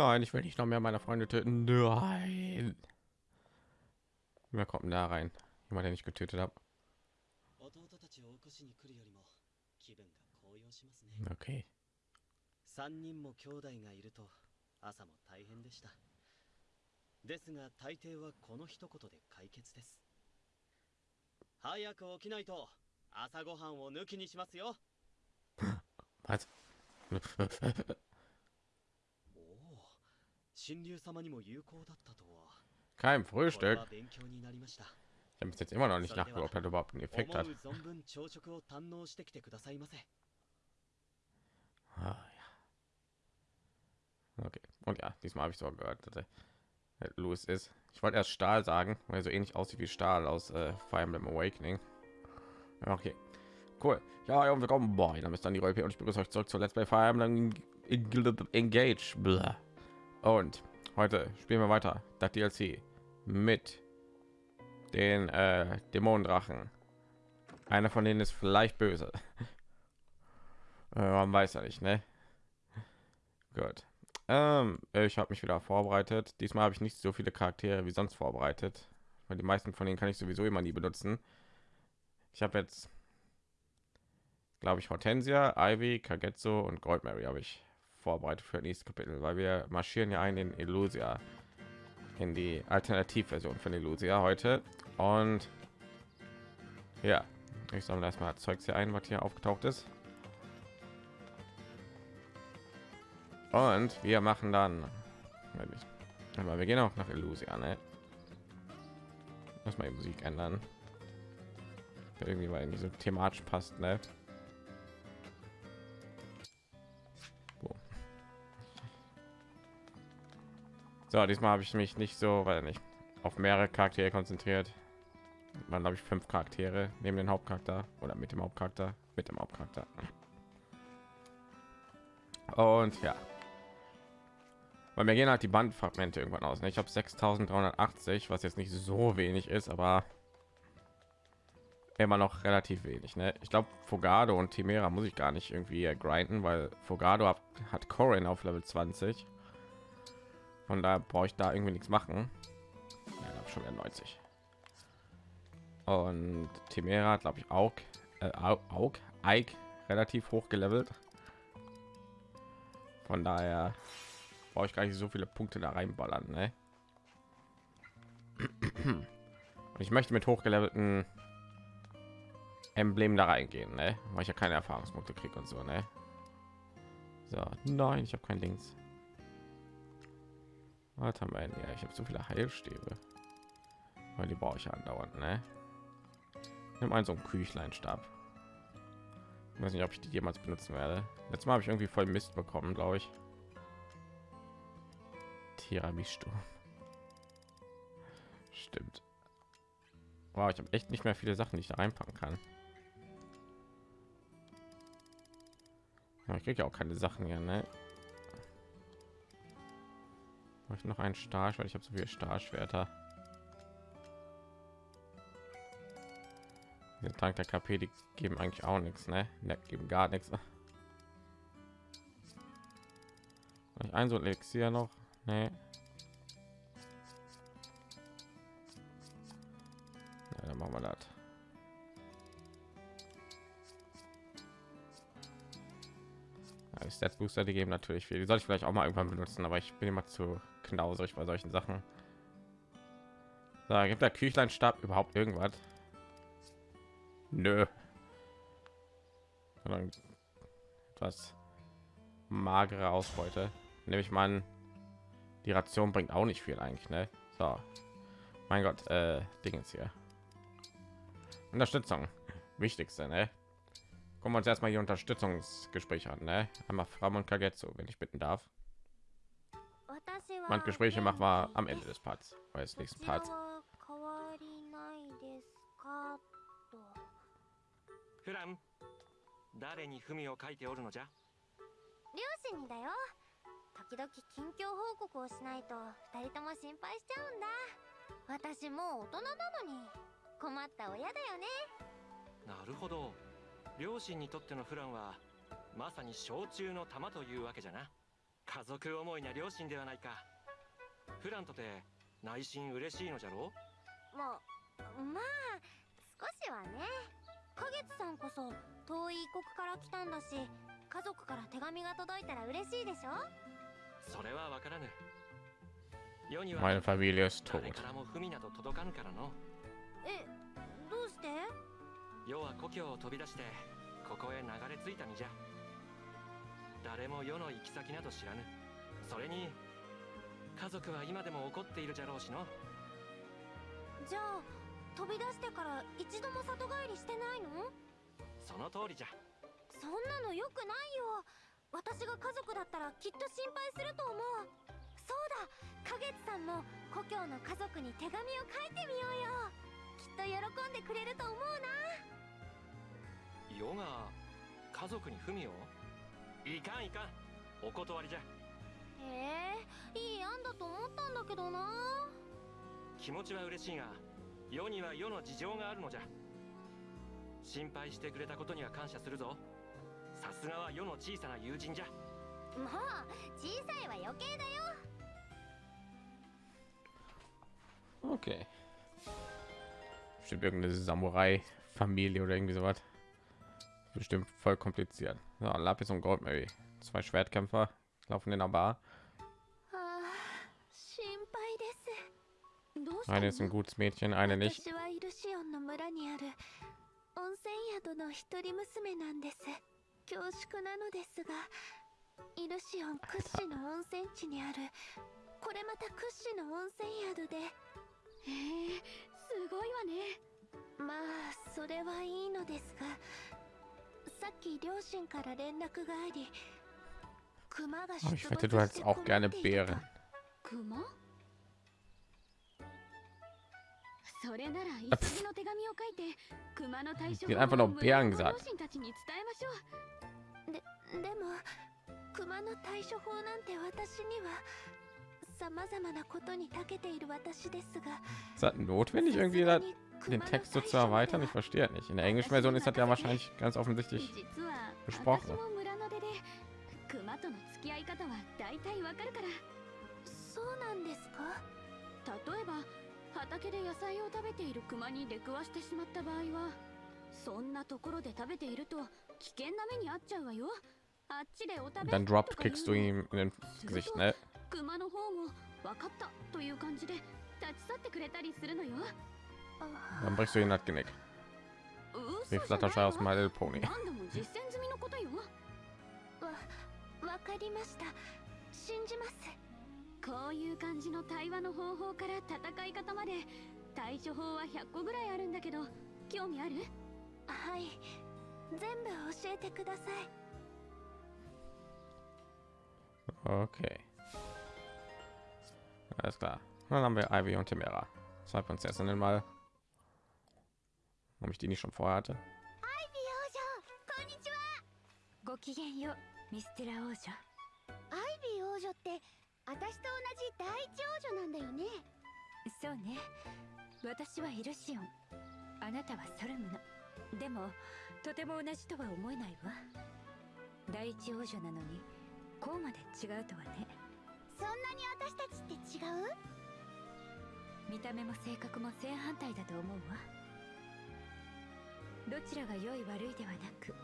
Nein, ich will nicht noch mehr meine Freunde töten. Nein. Wer kommt denn da rein? Jemand, den ich getötet habe. Okay. 3人も兄弟がいると朝も大変でしたですが大抵はこの一言で解決です早く起きないと朝ごはんを抜きにしますよ Was? Kein Frühstück. Ich habe jetzt immer noch nicht nachgeguckt, ob er überhaupt einen Effekt hat. Ah, ja. Okay. Und ja, diesmal habe ich sogar gehört, dass er äh, Louis ist. Ich wollte erst Stahl sagen, weil er so ähnlich aussieht wie Stahl aus äh, Fire Emblem Awakening. Okay. Cool. Ja, und willkommen. Boah, dann ist dann die Rolle und ich begrüße euch zurück zur Let's Play Fire Emblem Engage. Blah. Und heute spielen wir weiter das DLC mit den äh, Dämonendrachen. Einer von denen ist vielleicht böse. Äh, man weiß ja nicht, ne? Gut. Ähm, ich habe mich wieder vorbereitet. Diesmal habe ich nicht so viele Charaktere wie sonst vorbereitet, weil die meisten von denen kann ich sowieso immer nie benutzen. Ich habe jetzt, glaube ich, Hortensia, Ivy, Kagetsu und Goldmary habe ich vorbereitet für das nächste Kapitel, weil wir marschieren ja ein in Illusia, in die Alternativversion von Illusia heute. Und ja, ich sammle erstmal Zeugs hier ein, was hier aufgetaucht ist. Und wir machen dann, aber wir gehen auch nach Illusia, ne? Muss mal die Musik ändern. Irgendwie weil nicht so thematisch passt, ne? So, diesmal habe ich mich nicht so, weil nicht auf mehrere Charaktere konzentriert. Man habe ich fünf Charaktere neben den Hauptcharakter oder mit dem Hauptcharakter, mit dem Hauptcharakter. Und ja, weil mir gehen halt die Bandfragmente irgendwann aus. Ne? Ich habe 6.380, was jetzt nicht so wenig ist, aber immer noch relativ wenig. Ne? Ich glaube, Fogado und Timera muss ich gar nicht irgendwie grinden, weil Fogado hat, hat Corin auf Level 20. Von da brauche ich da irgendwie nichts machen. Ja, schon wieder 90. Und Timera glaube ich auch, äh, auch Ike relativ hoch gelevelt. Von daher brauche ich gar nicht so viele Punkte da reinballern. Ne? Und ich möchte mit hochgelevelten Emblem da reingehen, ne? weil ich ja keine Erfahrungspunkte kriege und so. Ne? So, nein, ich habe kein Links. Wir denn? Ja, ich habe so viele Heilstäbe, weil die brauche ich andauernd. Ne? Nimm einen so einen Küchleinstab. Ich weiß nicht, ob ich die jemals benutzen werde. Letztes Mal habe ich irgendwie voll Mist bekommen, glaube ich. Tiramisu. Stimmt. Wow, ich habe echt nicht mehr viele Sachen, die ich da reinpacken kann. Ich kriege ja auch keine Sachen hier, ne? Ich noch einen weil ich habe so viele Stahlschwerter. Der Tank der KP, die geben eigentlich auch nichts, ne? ne geben gar nichts. Ein so Elixier noch, ne? Ja, dann machen wir das. Ja, die Stats Booster, die geben natürlich viel. Die soll ich vielleicht auch mal irgendwann benutzen, aber ich bin immer zu knauserig bei solchen Sachen. Da gibt der Küchleinstab überhaupt irgendwas? Nö. Sondern etwas magere Ausbeute. Nehme ich mal an, die Ration bringt auch nicht viel eigentlich, ne? So. Mein Gott, äh, Dingens hier. Unterstützung. Wichtigste, ne? Gucken wir uns erstmal die Unterstützungsgespräche an, ne? Einmal Fram und Kagetsu, wenn ich bitten darf. Man Gespräche machen wir am Ende des Parts, weil des nächsten Parts. フラン誰に文を書いておるのじゃ両親にだよ。時々近況報告をしないと二人とも心配しちゃうんだ。私もう大人なのに。困った親だよね。なるほど。両親にとってのフランはまさに小中の玉というわけじゃな。家族思いな両親ではないかフランとて内心嬉しいのじゃろ？ままあ少しはね。花月さんこそ遠い異国から来たんだし家族から手紙が届いたら嬉しいでしょ？それはわからぬ。世には Meine Familie ist tot. 誰からも文など届かぬからの。えどうして？世は故郷を飛び出してここへ流れ着いた身じゃ。誰も世の行き先など知らぬ。それに家族は今でも怒っているじゃろうしの。じゃあ飛び出してから一度も里帰りしてないの？その通りじゃ。そんなの良くないよ。私が家族だったらきっと心配すると思う。そうだ。花月さんも故郷の家族に手紙を書いてみようよ。きっと喜んでくれると思うな。世が家族に文を？いかんいかん。お断りじゃへえいい案だと思ったんだけどな気持ちは嬉しいが世には世の事情があるのじゃ心配してくれたことには感謝するぞさすがは世の小さな友人じゃもう小さいは余計だよ Okay. Bestimmt irgendeine Samurai-Familie oder irgendwie sowas. Bestimmt voll kompliziert. So, Lapis und Goldberry. Zwei Schwertkämpfer laufen in der Bar. ああ心配です。どうしたの？Eine ist ein gutes Mädchen, eine nicht. 私はイルシオンの村にある。温泉宿の一人娘なんです。恐縮なのですがイルシオン屈指の温泉地にある。これまた屈指の温泉宿で。へえすごいわね。まあそれはいいのですがさっき両親から連絡があり Aber ich 没 wette, du し hättest て auch 困 gerne っていたと Beeren. 熊それなら一時の手紙を書いて熊の対処 Die hat einfach nur を村 Bären の gesagt. 両親たちに伝えましょうででも熊の対処法なんて私にはさまざまなことに長けている私ですが Ist das notwendig, irgendwie da den Text so zu erweitern? Ich verstehe es nicht. In der englischen Version ist das ja wahrscheinlich ganz offensichtlich. 実 付き合い方は大体わかるから。そうなんですか？例えば畑で野菜を食べている熊に出くわしてしまった場合はそんなところで食べていると危険な目に遭っちゃうわよ。あっちでお食べ Dann か kickst du ihm in den Gesicht, ne? 熊の方も分かったという感じで立ち去ってくれたりするのよ。Dann brichst du ihm das Genick. 嘘 Wie じゃない Flatterschei aus わ My Little Pony. わわかりました信じますこういう感じの対話の方法から戦い方まで対処法は100個ぐらいあるんだけど興味あるはい全部教えてください Okay. Alles klar. Dann haben wir Ivy und Timera. Zwei Prinzessinnen mal. Ob ich die nicht schon vorher hatte. ミステラ王女。アイビー王女って私と同じ第一王女なんだよね。そうね。私はイルシオン。あなたはソルムの。でもとても同じとは思えないわ。第一王女なのにこうまで違うとはね。そんなに私たちって違う？見た目も性格も正反対だと思うわ。どちらが良い悪いではなく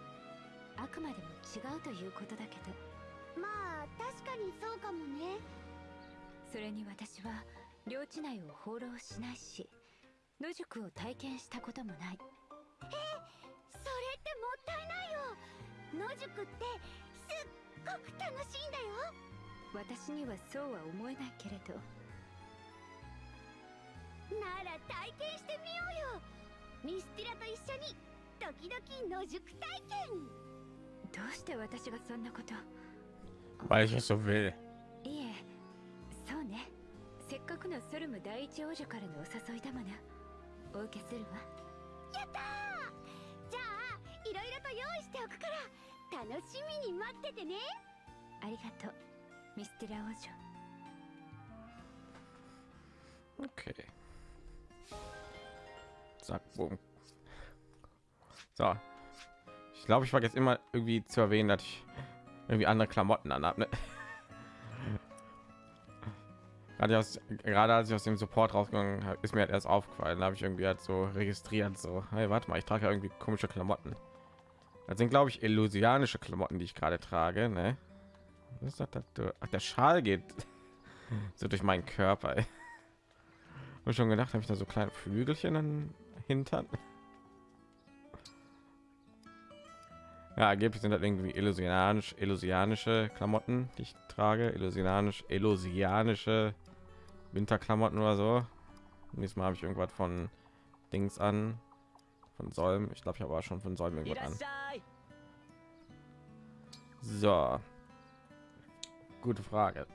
あくまでも違うということだけど。まあ確かにそうかもね。それに私は領地内を放浪しないし野宿を体験したこともない。それってもったいないよ。野宿ってすっごく楽しいんだよ。私にはそうは思えないけれど。なら体験してみようよ。ミスティラと一緒に時々野宿体験どうして私がそんなこと Weil ich es so will. いえそうねせっかくのソルム第一王女からのお誘いだものお受けするわやったーじゃあいろいろと用意しておくから楽しみに待っててねありがとうミステラ王女 Okay. Zack, boom. So. Glaube, ich vergesse immer irgendwie zu erwähnen, dass ich irgendwie andere Klamotten anhabe. Ne? Gerade, gerade als ich aus dem Support rausgegangen ist mir halt erst aufgefallen. Da habe ich irgendwie halt so registriert, so, hey, warte mal, ich trage ja irgendwie komische Klamotten. Das sind, glaube ich, illusianische Klamotten, die ich gerade trage. Ne? Was ist das, das? Ach, der Schal geht so durch meinen Körper. Und schon gedacht, habe ich da so kleine Flügelchen an Hintern. Ja, angeblich sind das irgendwie illusionianisch, illusianische Klamotten, die ich trage. Illusianisch, illusianische Winterklamotten oder so. Nächstes Mal habe ich irgendwas von Dings an, von Solm. Ich glaube, ich habe schon von Solm irgendwas an. So, gute Frage.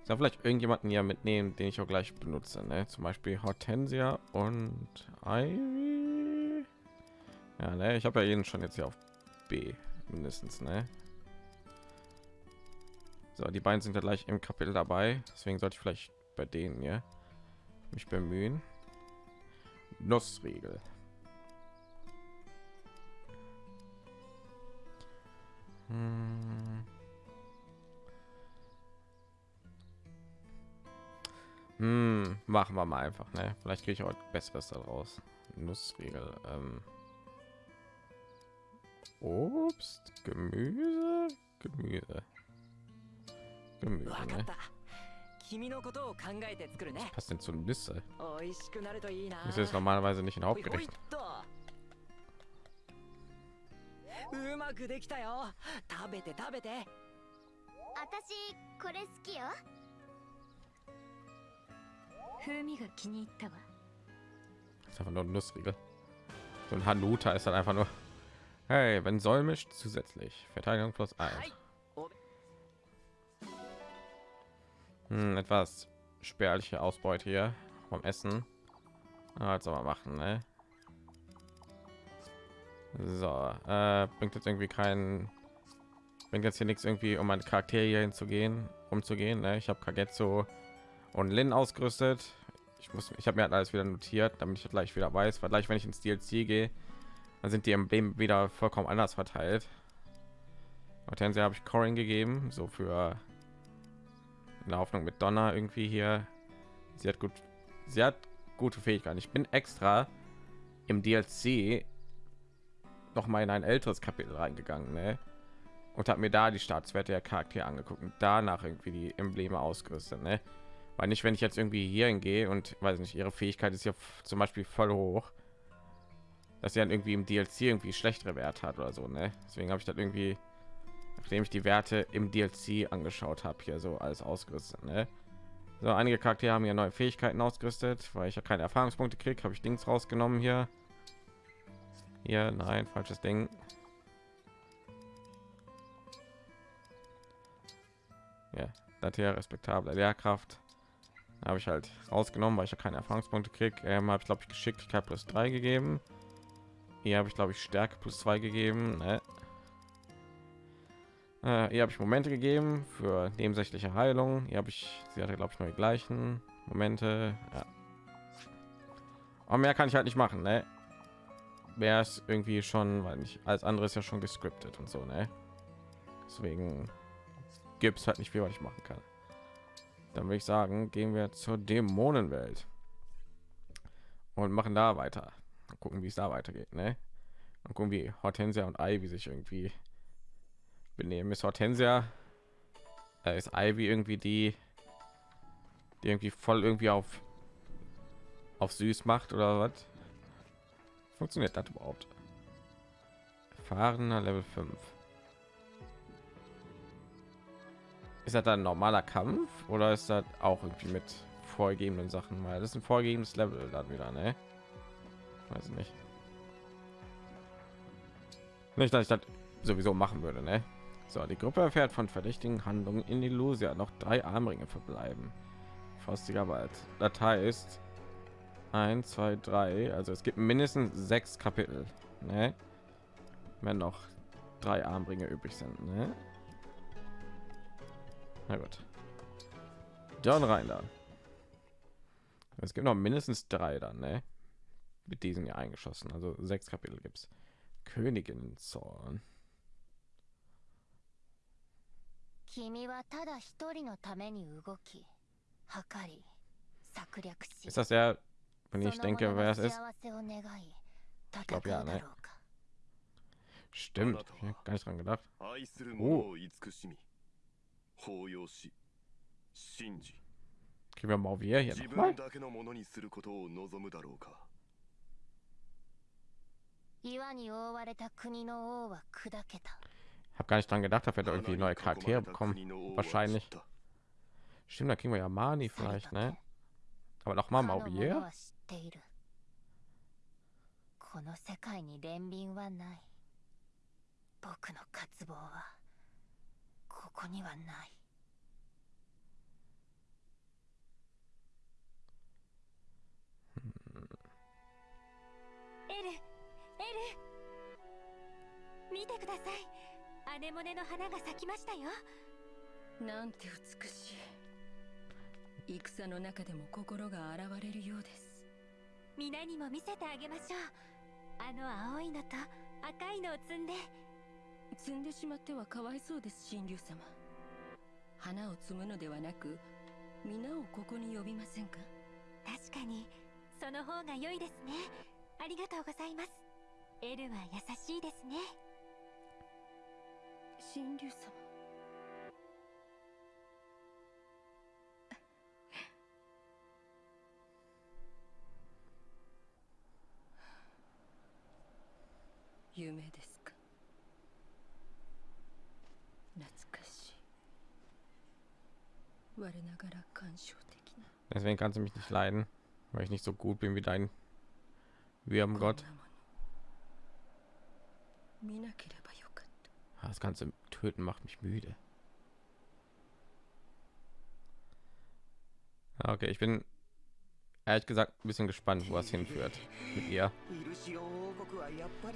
Ich soll vielleicht irgendjemanden ja mitnehmen, den ich auch gleich benutze. Ne? Zum Beispiel Hortensia und Ivy. Ja, ne? ich habe ja jeden schon jetzt hier auf B mindestens. Ne? So, die beiden sind ja gleich im Kapitel dabei, deswegen sollte ich vielleicht bei denen ja mich bemühen. Nussriegel. Hm. Hm, machen wir mal einfach, ne? Vielleicht kriege ich heute besseres daraus. Nussriegel. Ähm. Obst, Gemüse, Gemüse. Gemüse, わかっ ne? た君のことを考えて作るね Was denn zu Nüsse? 美味しくなるといいな Das ist normalerweise nicht ein ほいほい Hauptgericht. っとうまくできたよ食べて食べて私これ好きよ風味が気に入ったわ Das ist einfach nur ein Nussriegel. So ein Hanuta ist dann einfach nur. Hey, wenn mischt zusätzlich Verteidigung plus 1. Hm, etwas spärliche Ausbeute hier vom Essen. Also mal machen, ne? So, äh, bringt jetzt irgendwie keinen bringt jetzt hier nichts irgendwie um meine Charaktere hinzugehen, umzugehen, ne? Ich habe Kagetsu und Lin ausgerüstet. Ich muss ich habe mir halt alles wieder notiert, damit ich halt gleich wieder weiß, weil gleich wenn ich ins DLC gehe, dann sind die Embleme wieder vollkommen anders verteilt. Hortensia habe ich Corin gegeben, so für in der Hoffnung mit Donner irgendwie hier. Sie hat gut, sie hat gute Fähigkeiten. Ich bin extra im DLC noch mal in ein älteres Kapitel reingegangen, ne? Und habe mir da die Staatswerte der Charaktere angeguckt und danach irgendwie die Embleme ausgerüstet, ne? Weil nicht, wenn ich jetzt irgendwie hier hingehe und weiß nicht, ihre Fähigkeit ist ja zum Beispiel voll hoch, dass sie dann irgendwie im DLC irgendwie schlechtere Werte hat oder so, ne? Deswegen habe ich das irgendwie nachdem ich die Werte im DLC angeschaut habe, hier so alles ausgerüstet. Ne? So, einige Charaktere haben hier neue Fähigkeiten ausgerüstet, weil ich ja keine Erfahrungspunkte kriege, habe ich Dings rausgenommen hier. Hier, nein, falsches Ding. Ja, das hier respektable Lehrkraft habe ich halt rausgenommen, weil ich ja keine Erfahrungspunkte kriege. Ähm, habe ich glaube ich Geschicklichkeit plus 3 gegeben. Hier habe ich glaube ich Stärke plus 2 gegeben. Ne? Äh, hier habe ich Momente gegeben für nebensächliche Heilung. Hier habe ich, sie hatte glaube ich nur die gleichen Momente. Ja. Aber mehr kann ich halt nicht machen, ne? Mehr ist irgendwie schon, weil nicht alles andere ist ja schon gescriptet und so, ne? Deswegen gibt es halt nicht viel, was ich machen kann. Dann würde ich sagen, gehen wir zur Dämonenwelt und machen da weiter. Mal gucken, wie es da weitergeht, ne? Und gucken, wie Hortensia und Ivy sich irgendwie benehmen. Ist Hortensia, äh, ist Ivy irgendwie die, die irgendwie voll irgendwie auf auf süß macht oder was? Funktioniert das überhaupt? Erfahrener Level 5. Ist das dann ein normaler Kampf oder ist das auch irgendwie mit vorgegebenen Sachen? Weil das ist ein vorgegebenes Level dann wieder, ne? Weiß ich nicht. Nicht, dass ich das sowieso machen würde, ne? So, die Gruppe erfährt von verdächtigen Handlungen in Illusia. Noch drei Armringe verbleiben. Frostiger Wald. Datei ist 1, 2, 3. Also es gibt mindestens sechs Kapitel. Ne? Wenn noch drei Armringe übrig sind. Ne? Na gut. Dann rein da. Es gibt noch mindestens drei dann, ne? Mit diesen hier eingeschossen. Also sechs Kapitel gibt's. Königin Zorn. 君はただ一人のために動き 計り策略し Ist das der, wenn そ ich の denke, 者 wer の es ist? 幸せを願い戦 glaub う ja, だ ne? ろうか Stimmt, ich hab gar nicht dran gedacht. 愛する者を慈しみ抱擁し信じ Kriegen wir mal wir hier 自 nochmal? Hab gar nicht dran gedacht, dass wir da 花 irgendwie に neue Charaktere bekommen. 国の王は Wahrscheinlich. 散った Stimmt, da kriegen wir ja Mani vielleicht, ne? Aber noch mal かの者 Mauvier? は知っているこの世界に憐憫はない僕の渇望はここにはないエルエル。見てください。アネモネの花が咲きましたよ。なんて美しい。戦の中でも心が洗われるようです。皆にも見せてあげましょう。あの青いのと赤いのを摘んで。摘んでしまってはかわいそうです神竜様。花を摘むのではなく皆をここに呼びませんか？確かにその方が良いですね。ありがとうございますエルは優しいですね神竜様夢ですか懐かしい我ながら感傷的な Deswegen kannst du mich nicht leiden, weil ich nicht so gut bin wie dein こん Würmgott. な Ah, das ganze Töten macht mich müde. Ah, okay, ich bin ehrlich gesagt ein bisschen gespannt, wo es hinführt mit ihr.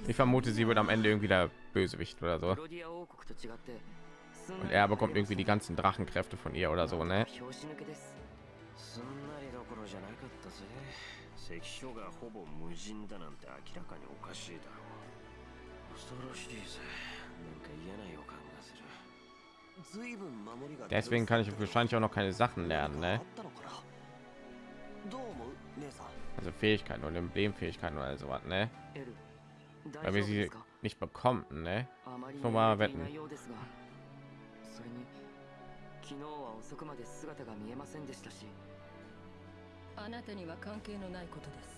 Ich vermute, sie wird am Ende irgendwie der Bösewicht oder so. Und er bekommt irgendwie die ganzen Drachenkräfte von ihr oder so, ne? Deswegen kann ich wahrscheinlich auch noch keine Sachen lernen, あ ne? ったのかなどう思う姉さん Also Fähigkeiten oder Emblemfähigkeiten oder sowas, ne? エル Weil 大 wir 丈夫で sie すか nicht bekommen, ne? あまりそうまあ寝れてい wetten ないようですがそれに昨日は遅くまで姿が見えませんでしたしあなたには関係のないことです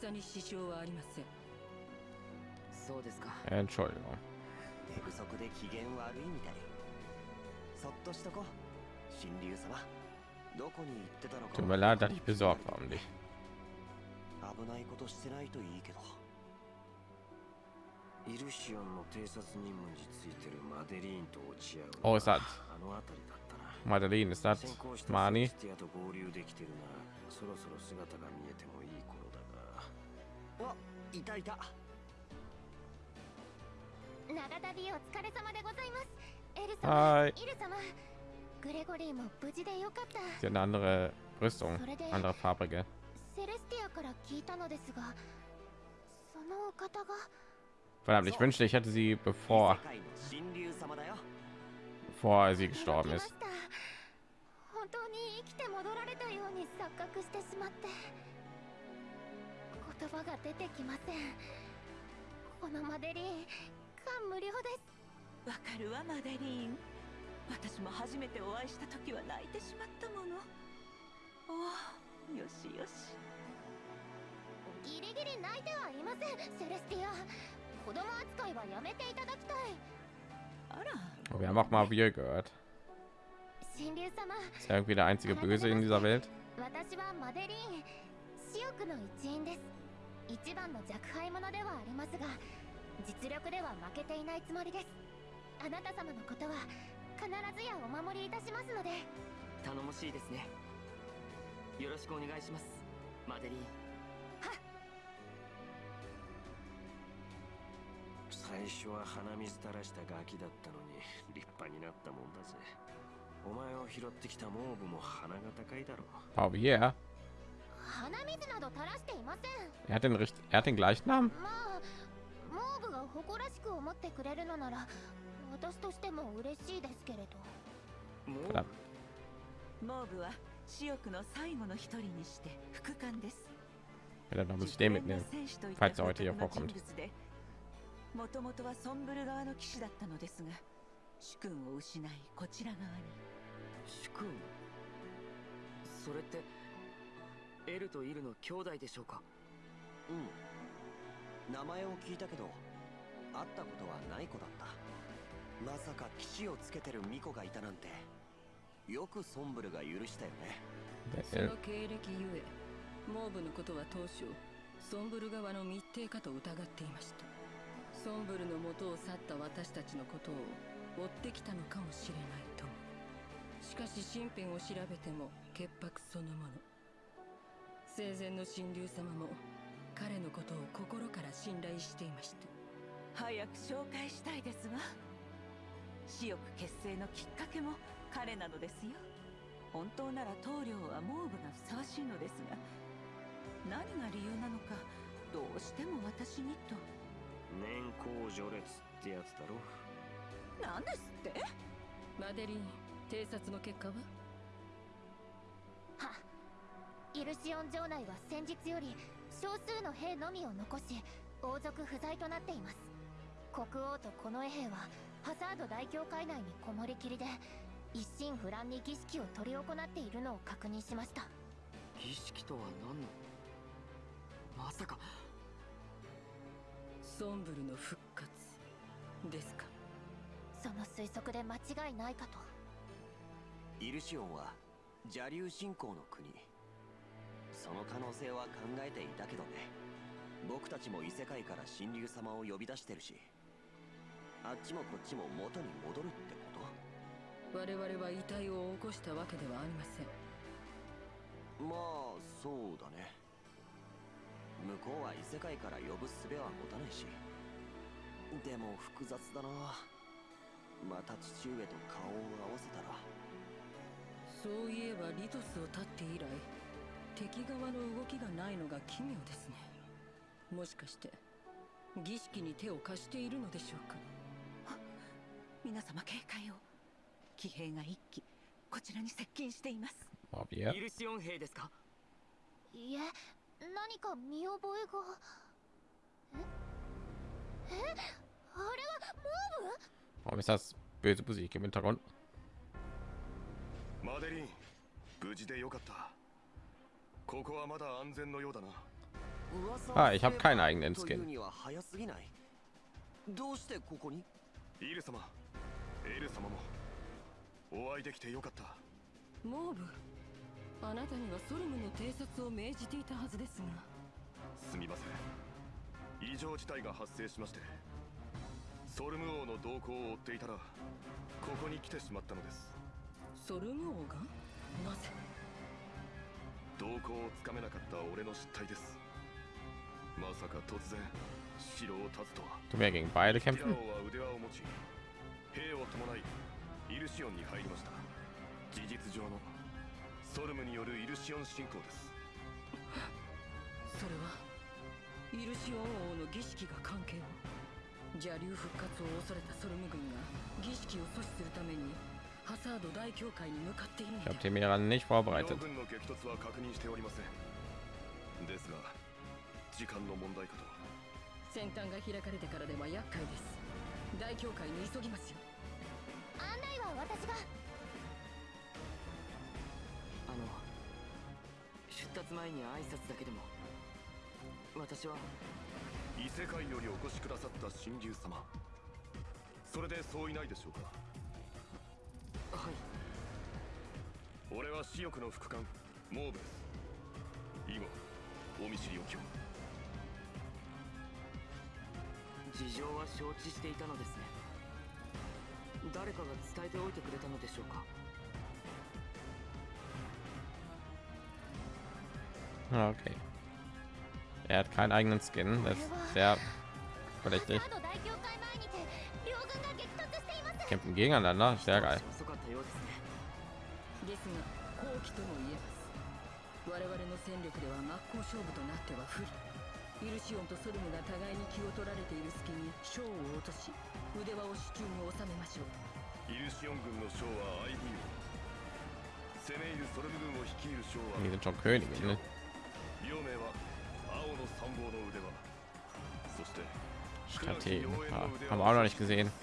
戦に支障はありません そうですか。Äh, Entschuldigung. 寝不足で機嫌悪いみたい。そっとしとこ神竜様。どこに行ってたのか。Tut mir leid, dass ich besorgt war um dich. 危ないことしてないといいけど。イルシオンの偵察任務についてるマデリーンと落ち合う。Oh, ist das あの辺りだったな。Madeline? Ist das 先行した Mani? セレスティアと合流できてるならそろそろ姿が見えてもいい頃だが。あいたいた長旅お疲れ様でございます。エル様 Hi. イル様グレゴリーも無事でよかった。Sie hat eine andere Rüstung, それで andere farbige. セレスティアから聞いたのですがそのお方が？Verdammt, ich wünschte, ich hätte sie bevor, bevor sie gestorben ist. した本当に生きて戻られたように錯覚してしまって言葉が出てきませんこのマデリーン感無量です。わかるわマデリーン。私も初めてお会いした時は泣いてしまったもの。おおよしよし。ギリギリ泣いてはいませんセレスティア。子供扱いはやめていただきたい。あら。Oh, Wir haben auch mal wir gehört. 神竜様。Ist er irgendwie der einzige Böse in dieser Welt? 私はマデリーン。私欲の一員です。一番の若輩者ではありますが実力では負けていないつもりです。あなた様のことは必ずやお守りいたしますので。頼もしいですね。よろしくお願いします。マデリー。ン最初は鼻水垂らしたガキだったのに立派になったもんだぜ。お前を拾ってきたモーブも鼻が高いだろう。Pauvier? 鼻水など垂らしていません。Er hat den, er hat den gleichen Namen? まあモーブが誇らしく思ってくれるのなら私としても嬉しいですけれど.モーブは私欲の最後の一人にして副官です。Ja, dann muss ich den mitnehmen. フ falls er heute hier vorkommt もともとはソンブル側の騎士だったのですが主君を失いこちら側に。主君？それってエルとイルの兄弟でしょうか？うん名前を聞いたけど会ったことはない子だった。まさか騎士をつけてる巫女がいたなんてよくソンブルが許したよね。その経歴ゆえモーブのことは当初ソンブル側の密偵かと疑っていました。ソンブルの元を去った私たちのことを追ってきたのかもしれないと。もしかし身辺を調べても潔白そのもの。生前の神竜様も彼のことを心から信頼していました。早く紹介したいですわ。私欲結成のきっかけも彼なのですよ。本当なら棟梁はモーブがふさわしいのですが。何が理由なのかどうしても私にと。年功序列ってやつだろ。何ですって？マデリン偵察の結果は？はイルシオン城内は先日より少数の兵のみを残し王族不在となっています。国王と近衛兵はハザード大教会内にこもりきりで一心不乱に儀式を執り行っているのを確認しました。儀式とは何の？まさか。ソンブルの復活ですか？その推測で間違いないかと。イルシオンは邪竜信仰の国その可能性は考えていたけどね。僕たちも異世界から神竜様を呼び出してるしあっちもこっちも元に戻るってこと。我々は遺体を起こしたわけではありません。まあそうだね。向こうは異世界から呼ぶ術は持たないし。でも複雑だな。また父上と顔を合わせたら。そういえばリトスを立って以来敵側の動きがないのが奇妙ですね。もしかして儀式に手を貸しているのでしょうか？皆様警戒を。騎兵が一機こちらに接近しています?イルシオン兵ですか？いえ何か見覚えが。え？え？あれはモーブ？Warum ist das böse Musik im Hintergrund? マデリン無事でよかった Ah, ich habe keinen eigenen Skin. には早すぎな。いどうしてここに？イル様エル様もお会いできてよかった。モーブあなたにはソルムの偵察を命じていたはずですが。すみません。異常事態が発生しましてソルム王の動向を追っていたらここに来てしまったのです。ソルム王が？なぜ？動向をつかめなかった俺の失態です。まさか突然城を立つとは。Tun wir gegen は腕輪を持ち兵を伴いイルシオンに入りました。事実上のソルムによるイルシオン侵攻です。それはイルシオン王の儀式が関係を？邪竜復活を恐れたソルム軍が儀式を阻止するためにハサード大教会に向かっているの Ich で habe Timira nicht 両 vorbereitet. 軍の激突は確認しておりません。ですが時間の問題かと。先端が開かれてからでは厄介です。大教会に急ぎますよ。案内は私が。あの出立前に挨拶だけでも。私は。異世界よりお越しくださった神竜様。それでそういないでしょうか俺は私欲の副官モーブです以後お見知りおきを事情は承知していたのですね誰かが伝えておいてくれたのでしょうか Ah, Okay. Er hat keinen eigenen Skin. Das ist sehr ハ verdächtig. ザード大教会前にて両軍が激突しています Kämpfen gegeneinander. Sehr geil. 勝負となっては不利イルシオンとソルムが互いに気を取られている隙に将を落とし腕輪を手中に収めましょうイルシオン軍の将は IB を攻め入るソルム軍を率いる将は Könige, ne? 両名は青の参謀の腕輪そして Strategen. Ah, haben wir auch noch nicht gesehen.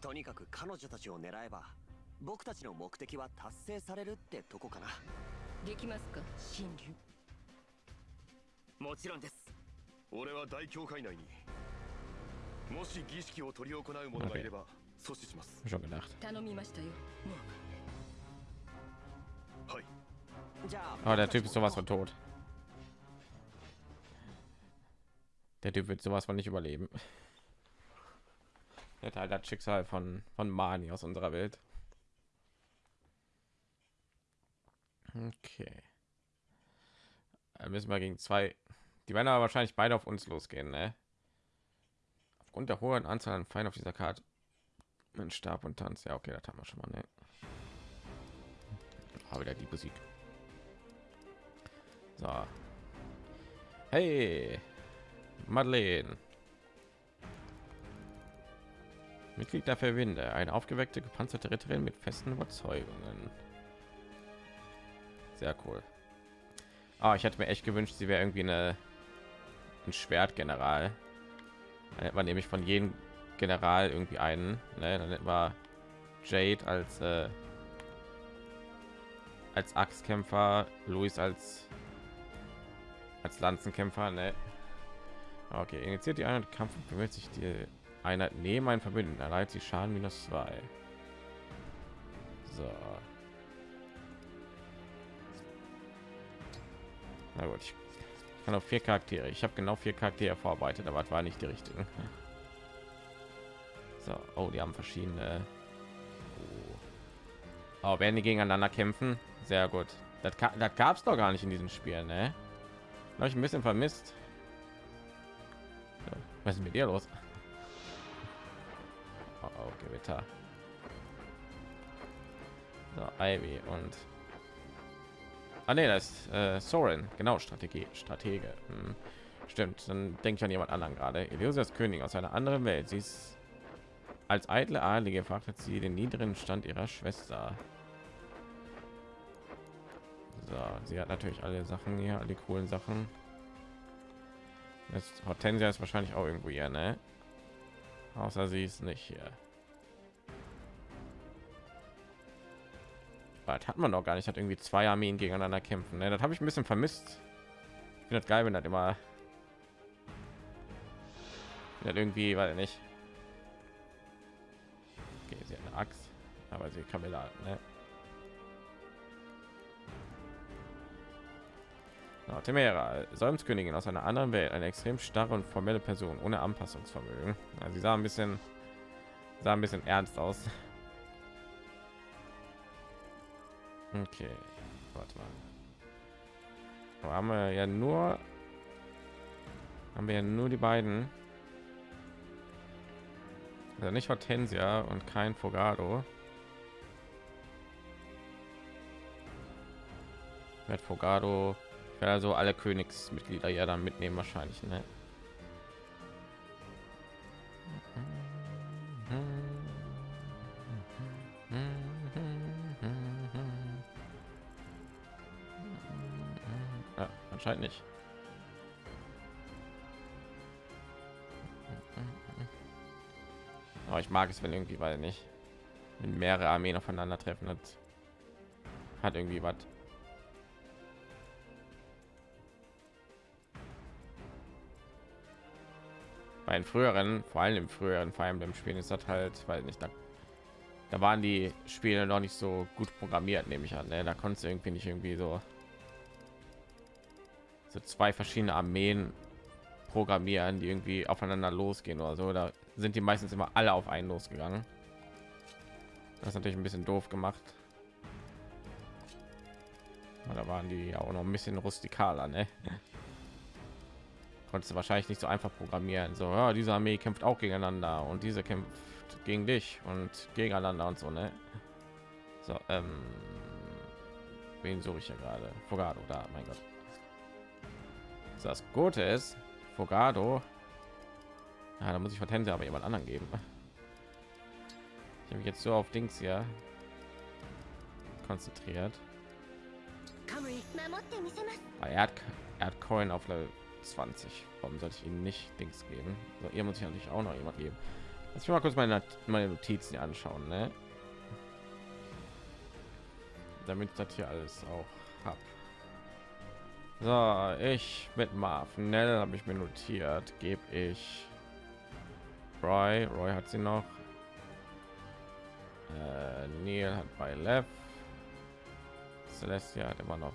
とにかく彼女たちを狙えば僕たちの目的は達成されるってとこかな できますか神竜もちろんです俺は大教会内にもし儀式を執り行う者がいれば阻止します Schon gedacht. 頼みましたよモーはいじゃあ Aber der Typ ist sowas von tot. Der Typ wird sowas von nicht überleben. Der Teil das Schicksal von von Mani aus unserer Welt. Okay. Dann müssen wir gegen zwei. Die werden aber wahrscheinlich beide auf uns losgehen, ne? Aufgrund der hohen Anzahl an Feinden auf dieser Karte. Mit Stab und Tanz. Ja, okay, das haben wir schon mal, ne? Aber wieder die Musik. So. Hey, Madeleine. Mitglied der Verwinde, eine aufgeweckte, gepanzerte Ritterin mit festen Überzeugungen. Sehr cool. Ah, ich hätte mir echt gewünscht, sie wäre irgendwie eine ein Schwertgeneral. Dann hätte man nämlich von jedem General irgendwie einen. Ne? Dann hätten wir Jade als äh, als Axtkämpfer, Luis als als Lanzenkämpfer. Ne? Okay, initiiert die Einheit Kampf und bewegt sich die Einheit neben einen Verbündeten. Erleidet sie Schaden minus zwei. So. Na gut, ich kann auf vier Charaktere. Ich habe genau vier Charaktere vorbereitet, aber es war nicht die richtigen. So, oh, die haben verschiedene. Oh. Aber werden die gegeneinander kämpfen? Sehr gut. Das, das gab es doch gar nicht in diesem Spiel, ne? Habe ich ein bisschen vermisst. Was ist mit dir los? Oh, oh Gewitter. So, Ivy und Ah, nee, das ist äh, Soren, genau, Strategie, Stratege. Hm. Stimmt, dann denke ich an jemand anderen gerade. Eliosias König aus einer anderen Welt. Sie ist als eitle Adlige fragte sie den niederen Stand ihrer Schwester. So, sie hat natürlich alle Sachen hier, alle coolen Sachen. Das Hortensia ist wahrscheinlich auch irgendwo hier, ne? Außer sie ist nicht hier. Das hat man noch gar nicht. Hat irgendwie zwei Armeen gegeneinander kämpfen. Ne? Das habe ich ein bisschen vermisst. Ich finde das geil, wenn das immer das irgendwie, weil nicht. Okay, sie hat eine Axt, aber sie kann mir da. Ne? Ja, Temera, Säumskönigin aus einer anderen Welt, eine extrem starre und formelle Person ohne Anpassungsvermögen. Ja, sie sah ein bisschen, sah ein bisschen ernst aus. Okay, warte mal. Aber haben wir ja nur, haben wir ja nur die beiden. Also nicht Hortensia und kein Fogado. Mit Fogado ich werde also alle Königsmitglieder ja dann mitnehmen wahrscheinlich, ne? Mag es, wenn irgendwie, weil nicht, wenn mehrere Armeen aufeinandertreffen hat, hat irgendwie was. Bei den früheren, vor allem im früheren Fire Emblem Spielen ist das halt, weil nicht da, da waren die Spiele noch nicht so gut programmiert, nehme ich an. Ne? Da konntest du irgendwie nicht irgendwie so so zwei verschiedene Armeen programmieren, die irgendwie aufeinander losgehen oder so. Da sind die meistens immer alle auf einen losgegangen. Das ist natürlich ein bisschen doof gemacht. Da waren die ja auch noch ein bisschen rustikaler, ne? Konntest du wahrscheinlich nicht so einfach programmieren. So, ja, diese Armee kämpft auch gegeneinander und diese kämpft gegen dich und gegeneinander und so, ne? So, ähm, wen suche ich ja gerade? Fogado, da, mein Gott. Das Gute ist, Fogado. Ja, ah, da muss ich Hortensia aber jemand anderen geben. Ich habe jetzt so auf Dings hier konzentriert. Ah, er hat, er hat Coin auf Level 20. Warum sollte ich ihm nicht Dings geben? So, ihr muss ich natürlich auch noch jemand geben. Lass mich mal kurz meine, meine Notizen anschauen, ne? Damit das hier alles auch hab. So, ich mit Marv. Nell habe ich mir notiert. Gebe ich Roy. Roy hat sie noch. Äh, Neil hat bei Lev. Celestia hat immer noch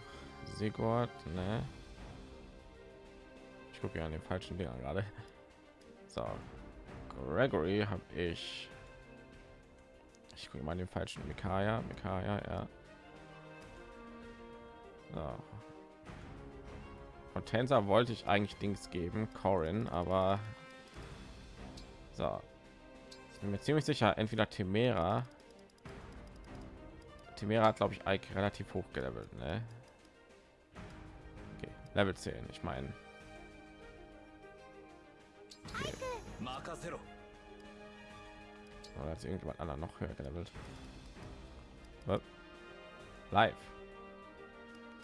Sigurd, ne? Ich gucke ja an den falschen Dinger gerade. So, Gregory habe ich. Ich gucke mal den falschen Mikaya, Mikaya, ja. So. Hortensa wollte ich eigentlich Dings geben, Corin, aber so. Ich bin mir ziemlich sicher, entweder Temera. Temera hat glaube ich Ike relativ hoch gelevelt, ne? Okay. Level 10, ich meine. Okay. Oder hat irgendjemand anderen noch höher gelevelt? Äh, live.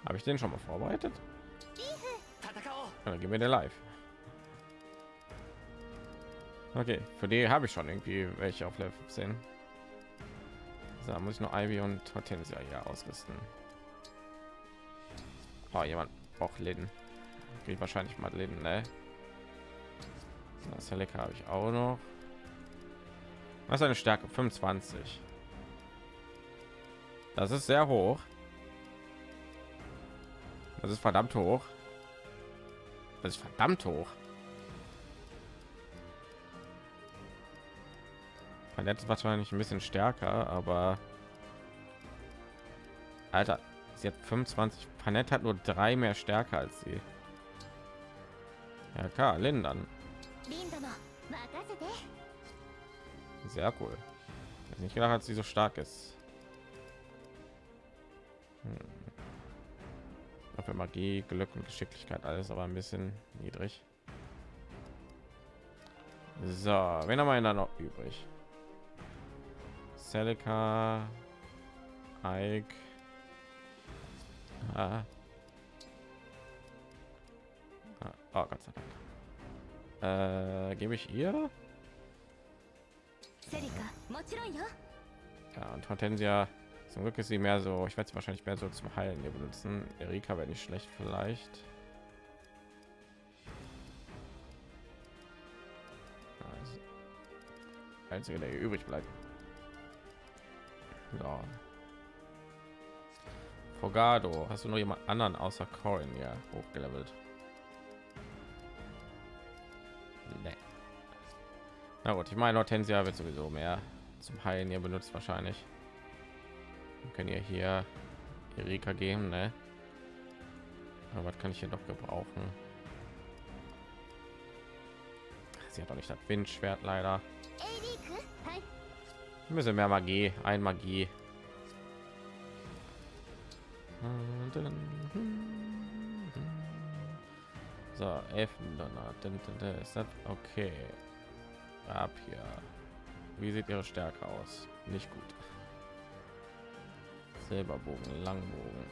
Habe ich den schon mal vorbereitet? dann gehen wir der live. Okay für die habe ich schon irgendwie welche auf level 15 da muss ich noch ivy und hortensia hier ausrüsten. Oh, jemand braucht läden kriege wahrscheinlich mal leben ne? das lecker habe ich auch noch. Was eine stärke 25 das ist sehr hoch. Das ist verdammt hoch. Das ist verdammt hoch. Verletzt wahrscheinlich ein bisschen stärker, aber Alter, sie hat 25. Panett hat nur drei mehr stärker als sie. Ja klar, Lindern. Sehr cool. Ich nicht gedacht, dass sie so stark ist. Hm. Dafür Magie, Glück und Geschicklichkeit alles, aber ein bisschen niedrig. So, wenn haben wir denn noch übrig? Celica, Ike. Ah. ah oh, Gott sei Dank. Äh, Gebe ich ihr? Ja, und Hortensia zum Glück ist sie mehr so, ich werde sie wahrscheinlich mehr so zum Heilen hier benutzen. Erika wäre nicht schlecht vielleicht. Also, einzige, der übrig bleibt. So. Fogado, hast du noch jemand anderen außer Corin ja hochgelevelt? Nee. Na gut, ich meine, Hortensia wird sowieso mehr zum Heilen hier benutzt wahrscheinlich. Wir können ja hier Erika geben, ne? Aber was kann ich hier noch gebrauchen? Sie hat doch nicht das Windschwert leider. Ein bisschen mehr Magie, ein Magie. So, Elfendonner. Ist das okay? Ab hier. Wie sieht ihre Stärke aus? Nicht gut. Silberbogen, Langbogen.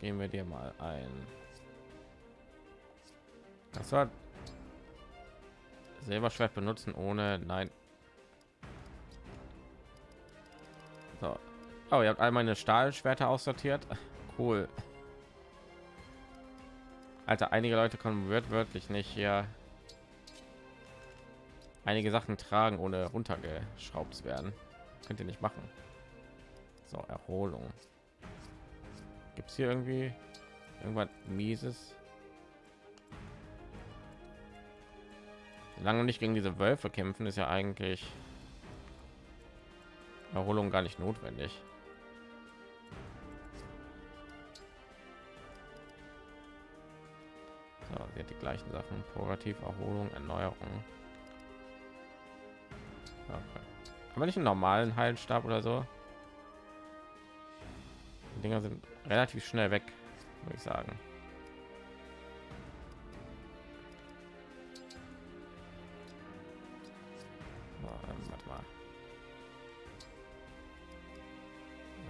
Gehen wir dir mal ein. Das war Silberschwert benutzen ohne nein. So. Oh, ihr habt all meine Stahlschwerter aussortiert. Cool. Alter, einige Leute kommen wird wirklich nicht hier einige Sachen tragen, ohne runtergeschraubt zu werden. Könnt ihr nicht machen. So, Erholung. Gibt es hier irgendwie irgendwas mieses? Lange nicht gegen diese Wölfe kämpfen, ist ja eigentlich Erholung gar nicht notwendig. So, sie hat die gleichen Sachen. Purgativ, Erholung, Erneuerung. Okay. Kann nicht einen normalen Heilstab oder so? Die Dinger sind relativ schnell weg, würde ich sagen. Warte mal.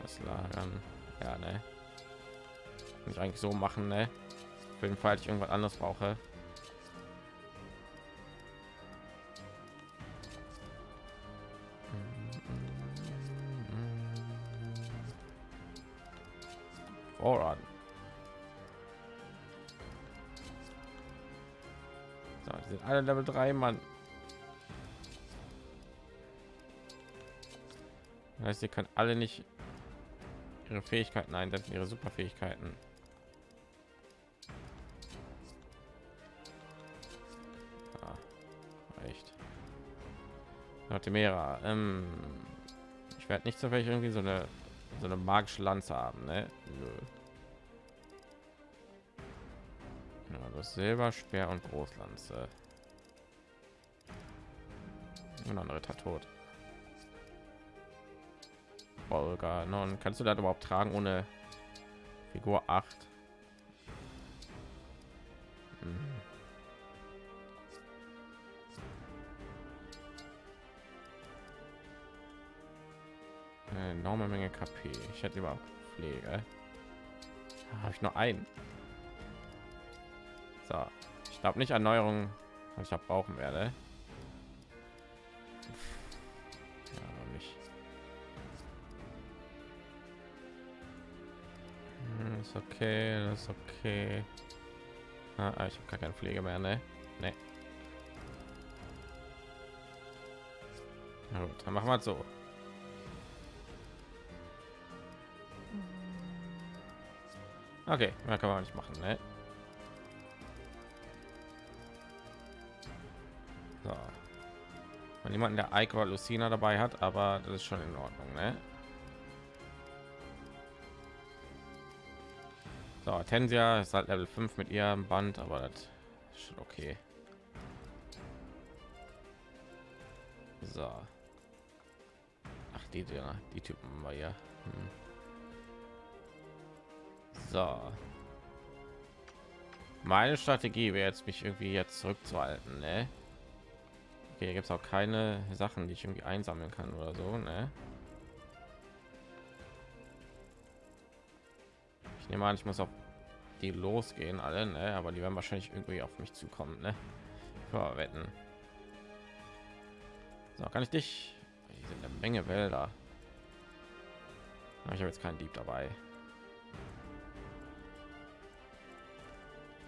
Das lagern. Ja, ne. Eigentlich so machen, ne? Für den Fall, ich irgendwas anderes brauche. Alle Level 3, Mann. Das heißt, ihr kann alle nicht ihre Fähigkeiten einsetzen, ihre Superfähigkeiten. Ah, echt. Notimera. Ähm, ich werde nicht zufällig irgendwie so eine so eine magische Lanze haben, ne? Ja, das Silberspeer und Großlanze. Und andere tot. Olga, non, kannst du das überhaupt tragen ohne Figur 8? Hm. Eine enorme Menge KP. Ich hätte überhaupt Pflege. Habe ich nur einen. So, ich glaube nicht Erneuerung, was ich brauchen werde. Ist okay, das ist okay. Ah, ah ich habe gar keine Pflege mehr, ne? Ne. Na gut, dann machen wir es so. Okay, mehr kann man nicht machen, ne? So. Wenn jemanden der Ike oder Lucina dabei hat, aber das ist schon in Ordnung, ne? So, Tensia ist halt Level 5 mit ihrem Band, aber das ist schon okay. So. Ach, die, die, die Typen war ja. Hm. So. Meine Strategie wäre jetzt mich irgendwie jetzt zurückzuhalten, ne? Okay, gibt es auch keine Sachen, die ich irgendwie einsammeln kann oder so, ne? Nehme an, ich muss auf die losgehen alle, ne? Aber die werden wahrscheinlich irgendwie auf mich zukommen, ne? Verwetten. So, kann ich dich? Hier sind eine Menge Wälder. Ich habe jetzt keinen Dieb dabei.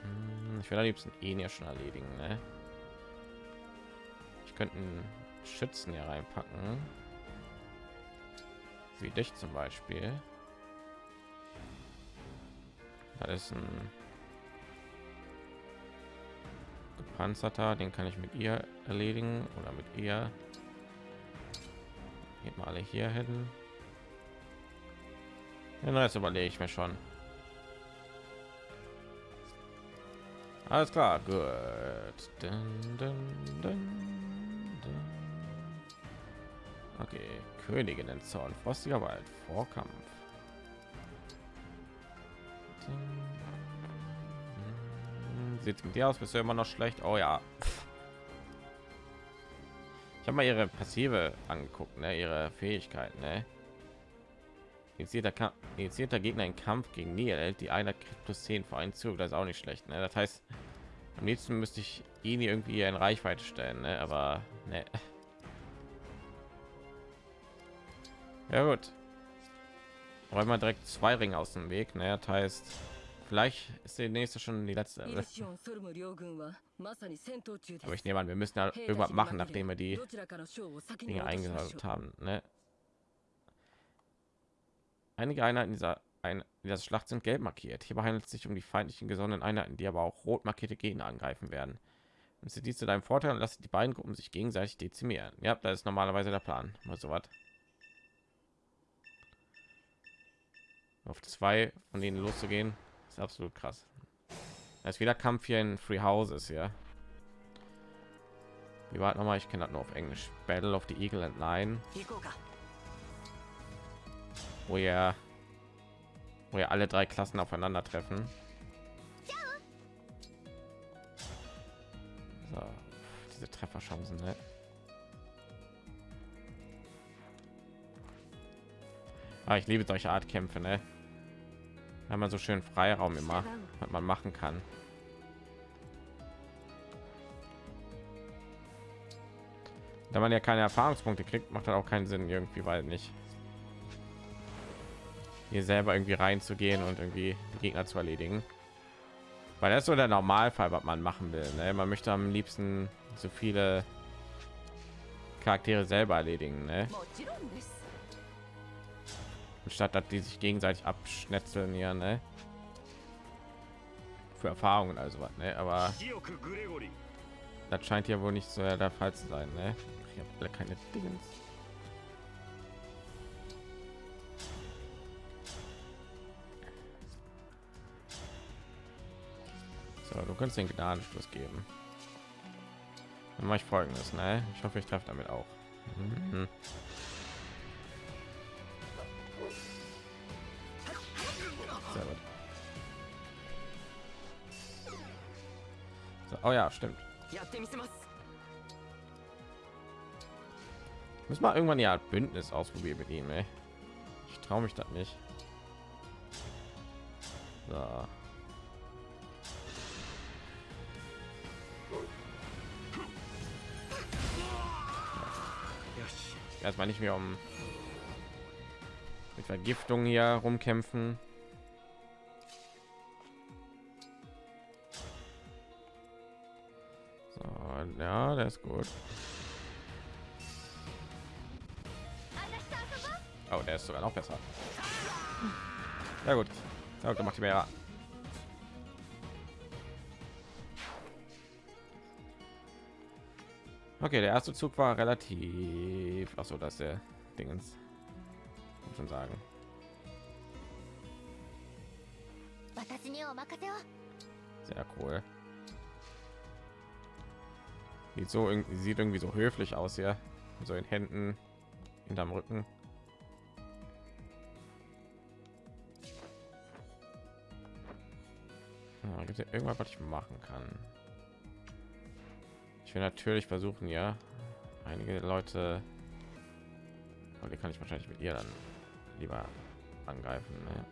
Hm, ich werde am liebsten ihn ja schon erledigen. Ne? Ich könnte Schützen hier reinpacken. Wie dich zum Beispiel. Da ist ein gepanzerter, den kann ich mit ihr erledigen oder mit ihr. Geht mal alle hier hin. Ja, jetzt überlege ich mir schon. Alles klar, gut. Okay, Königinnen Zorn, frostiger Wald, Vorkampf. Sieht mit dir aus, bist du immer noch schlecht? Oh ja. Ich habe mal ihre passive angeguckt, ne? ihre Fähigkeiten. Ne? Initiierter, initiierter Gegner in Kampf gegen Niel, die einer plus 10 für einen Zug, das ist auch nicht schlecht. Ne? Das heißt, am liebsten müsste ich ihn irgendwie in Reichweite stellen, ne? aber ne. Ja gut. Räumen wir direkt zwei Ringe aus dem Weg. Ne? Das heißt, vielleicht ist die nächste schon die letzte. Aber ich nehme an, wir müssen ja irgendwas machen, nachdem wir die Dinge eingesammelt haben. Ne? Einige Einheiten dieser ein, dieser Schlacht sind gelb markiert. Hierbei handelt es sich um die feindlichen gesonnenen Einheiten, die aber auch rot markierte Gegner angreifen werden. Und sie dies zu deinem Vorteil und lassen die beiden Gruppen sich gegenseitig dezimieren. Ja, das ist normalerweise der Plan. Mal so was. Auf zwei von denen loszugehen, ist absolut krass. Da ist wieder Kampf hier in Free Houses, ja. Wie war noch mal? Ich kenne das nur auf Englisch. Battle of the Eagle and Lion. Wo ja wo ja alle drei Klassen aufeinandertreffen. So, diese Trefferchancen, ne? Ah, ich liebe solche Art Kämpfe, ne? Wenn man so schön Freiraum immer, was man machen kann. Da man ja keine Erfahrungspunkte kriegt, macht das auch keinen Sinn irgendwie, weil nicht hier selber irgendwie reinzugehen und irgendwie Gegner zu erledigen. Weil das ist so der Normalfall, was man machen will. Ne? Man möchte am liebsten so viele Charaktere selber erledigen, ne? statt dass die sich gegenseitig abschnetzeln hier, ne? Für Erfahrungen also was, ne? Aber das scheint ja wohl nicht so der Fall zu sein, ne? Ich habe alle keine Dingens. So, du kannst den Gnadenstoß geben. Dann mache ich folgendes, ne? Ich hoffe, ich treffe damit auch. Mhm. Sehr gut. So, oh ja, stimmt. Müssen mal irgendwann ja Bündnis ausprobieren mit ihm, ey. Ich traue mich das nicht. So. Erstmal nicht mehr um mit Vergiftung hier rumkämpfen. Ja, der ist gut. Oh, der ist sogar noch besser. Ja gut. Ja, okay, macht die mehr. Okay, der erste Zug war relativ. Ach so, dass der Dingens schon sagen. Sehr cool. Sieht so irgendwie sieht irgendwie so höflich aus hier. So in Händen hinterm Rücken. Ah, Gibt es irgendwas, was ich machen kann? Ich will natürlich versuchen, ja, einige Leute. Aber die kann ich wahrscheinlich mit ihr dann lieber angreifen. Ne?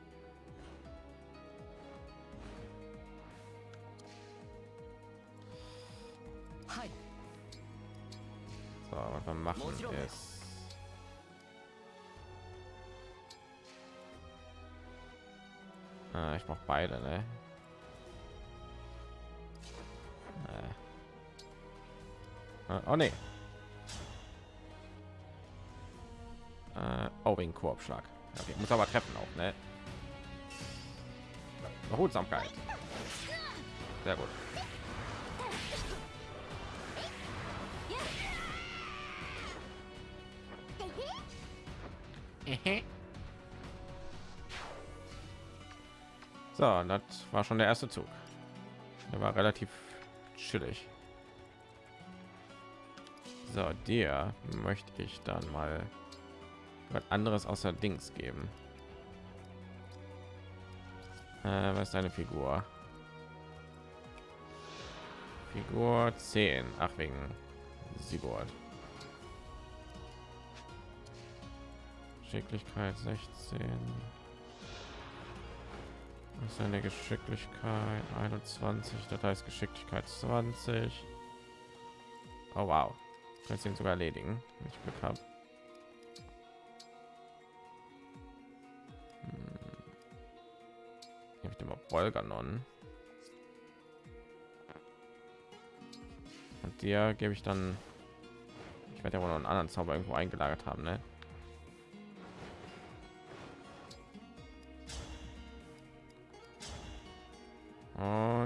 Wir machen ist ah, ich brauche beide, ne? Äh. Oh ne. Äh, oh, wegen Korbschlag. Okay, muss aber treffen auch, ne? Behutsamkeit. Sehr gut. So, das war schon der erste Zug. Der war relativ chillig. So, dir möchte ich dann mal was anderes außer Dings geben. Äh, was ist deine Figur? Figur 10. Ach, wegen Sigurd. Geschicklichkeit 16. Was ist eine Geschicklichkeit 21, das heißt Geschicklichkeit 20. Oh wow. Kannst ihn sogar erledigen, wenn ich Glück habe. Hm. Ich immer Volganon. Und dir gebe ich dann ich werde ja wohl noch einen anderen Zauber irgendwo eingelagert haben, ne?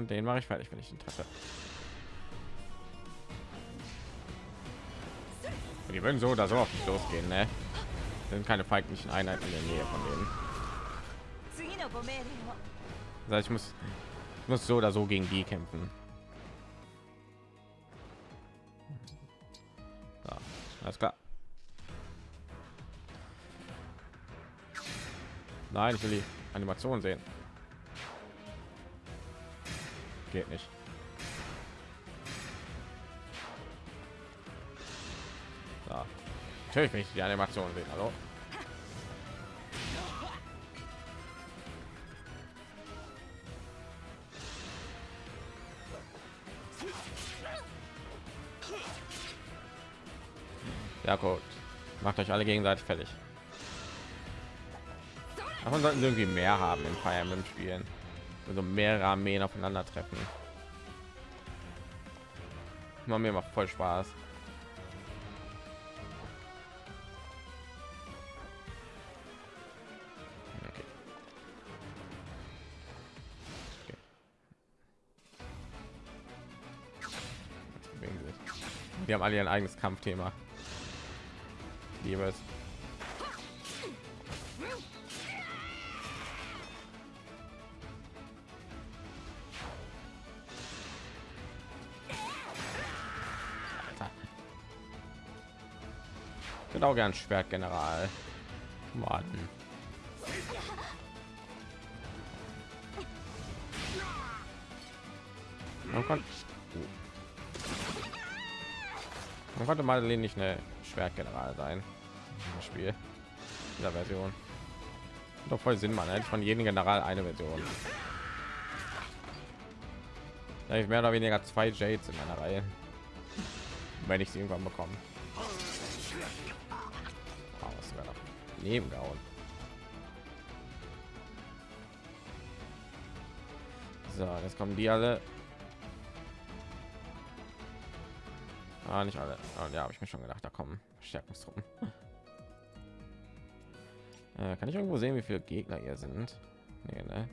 und den mache ich fertig, wenn ich den treffe. Die würden so oder so auf mich losgehen, ne? Sind keine feindlichen Einheiten in der Nähe von denen. Das heißt, ich muss, ich muss so oder so gegen die kämpfen. Ja, alles klar. Nein, ich will die Animation sehen geht nicht. Ja. Natürlich nicht die Animation sehen. Hallo. Ja gut. Macht euch alle gegenseitig fertig. Davon sollten sie irgendwie mehr haben im Fire Emblem spielen. Also mehrere Armeen aufeinandertreffen. Macht mir macht voll Spaß. Die haben alle ihr eigenes Kampfthema. Ich Auch gern Schwertgeneral. Warten. Man konnte, man konnte Madeleine nicht eine Schwertgeneral sein im Spiel dieser Version. Doch voll Sinn, man. Hätte von jedem General eine Version. Da ich mehr oder weniger zwei Jades in meiner Reihe, wenn ich sie irgendwann bekomme. Doch neben gehauen. So, jetzt kommen die alle. Ah, nicht alle. Ah, ja, habe ich mir schon gedacht, da kommen Stärkungstruppen. Äh, kann ich irgendwo sehen, wie viele Gegner hier sind? Nee, ne?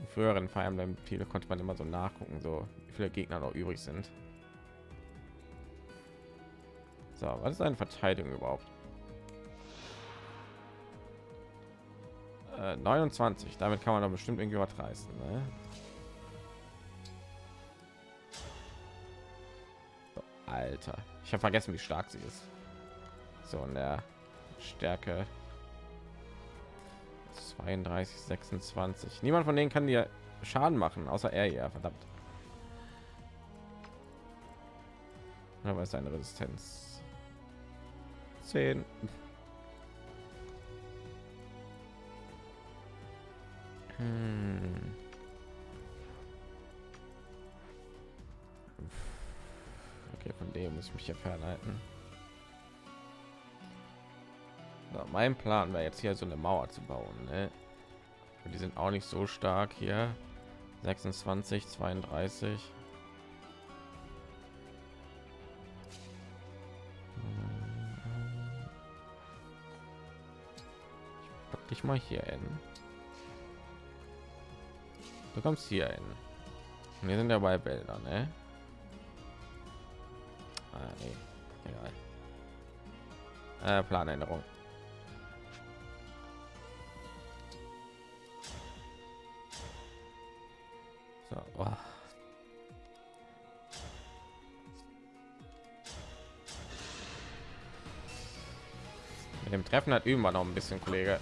In früheren Fire Emblem viele konnte man immer so nachgucken, so wie viele Gegner noch übrig sind. So, was ist eine Verteidigung überhaupt? Äh, 29. Damit kann man doch bestimmt irgendwie was reißen. Ne? So, Alter, ich habe vergessen, wie stark sie ist. So, in der Stärke 32, 26. Niemand von denen kann dir Schaden machen, außer er ja, verdammt. Aber ist eine Resistenz 10. Hm. Okay, von dem muss ich mich ja fernhalten. So, mein Plan wäre jetzt hier so eine Mauer zu bauen. Ne? Die sind auch nicht so stark hier. 26, 32. Ich pack dich mal hier hin. Du kommst hier hin. Wir sind ja bei Bilder, ne? Ah, nee. Egal. Äh, Planänderung. So, oh. Mit dem Treffen hat üben wir noch ein bisschen, Kollege.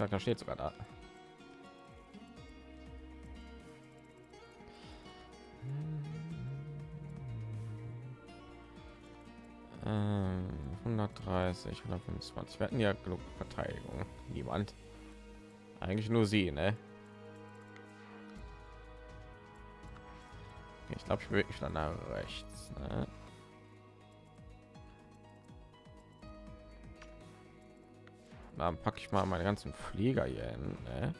Auftrag steht sogar da. Ähm, 130, 125. Wir hatten ja genug Verteidigung. Niemand. Eigentlich nur sie, ne? Ich glaube, ich bewege mich dann nach rechts. Ne? Dann packe ich mal meine ganzen Flieger hier hin. Ne?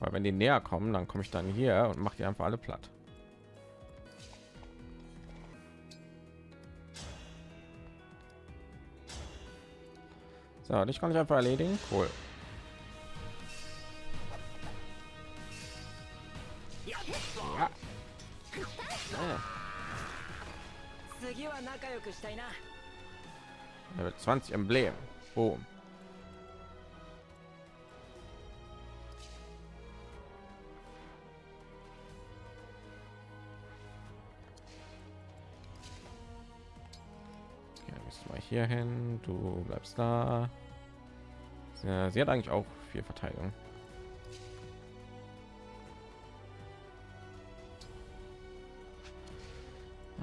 Weil wenn die näher kommen, dann komme ich dann hier und mache die einfach alle platt. So, dich kann ich einfach erledigen. Cool. 20 Emblem. Boom. Okay, müssen wir hier hin. Du bleibst da. Ja, sie hat eigentlich auch viel Verteidigung.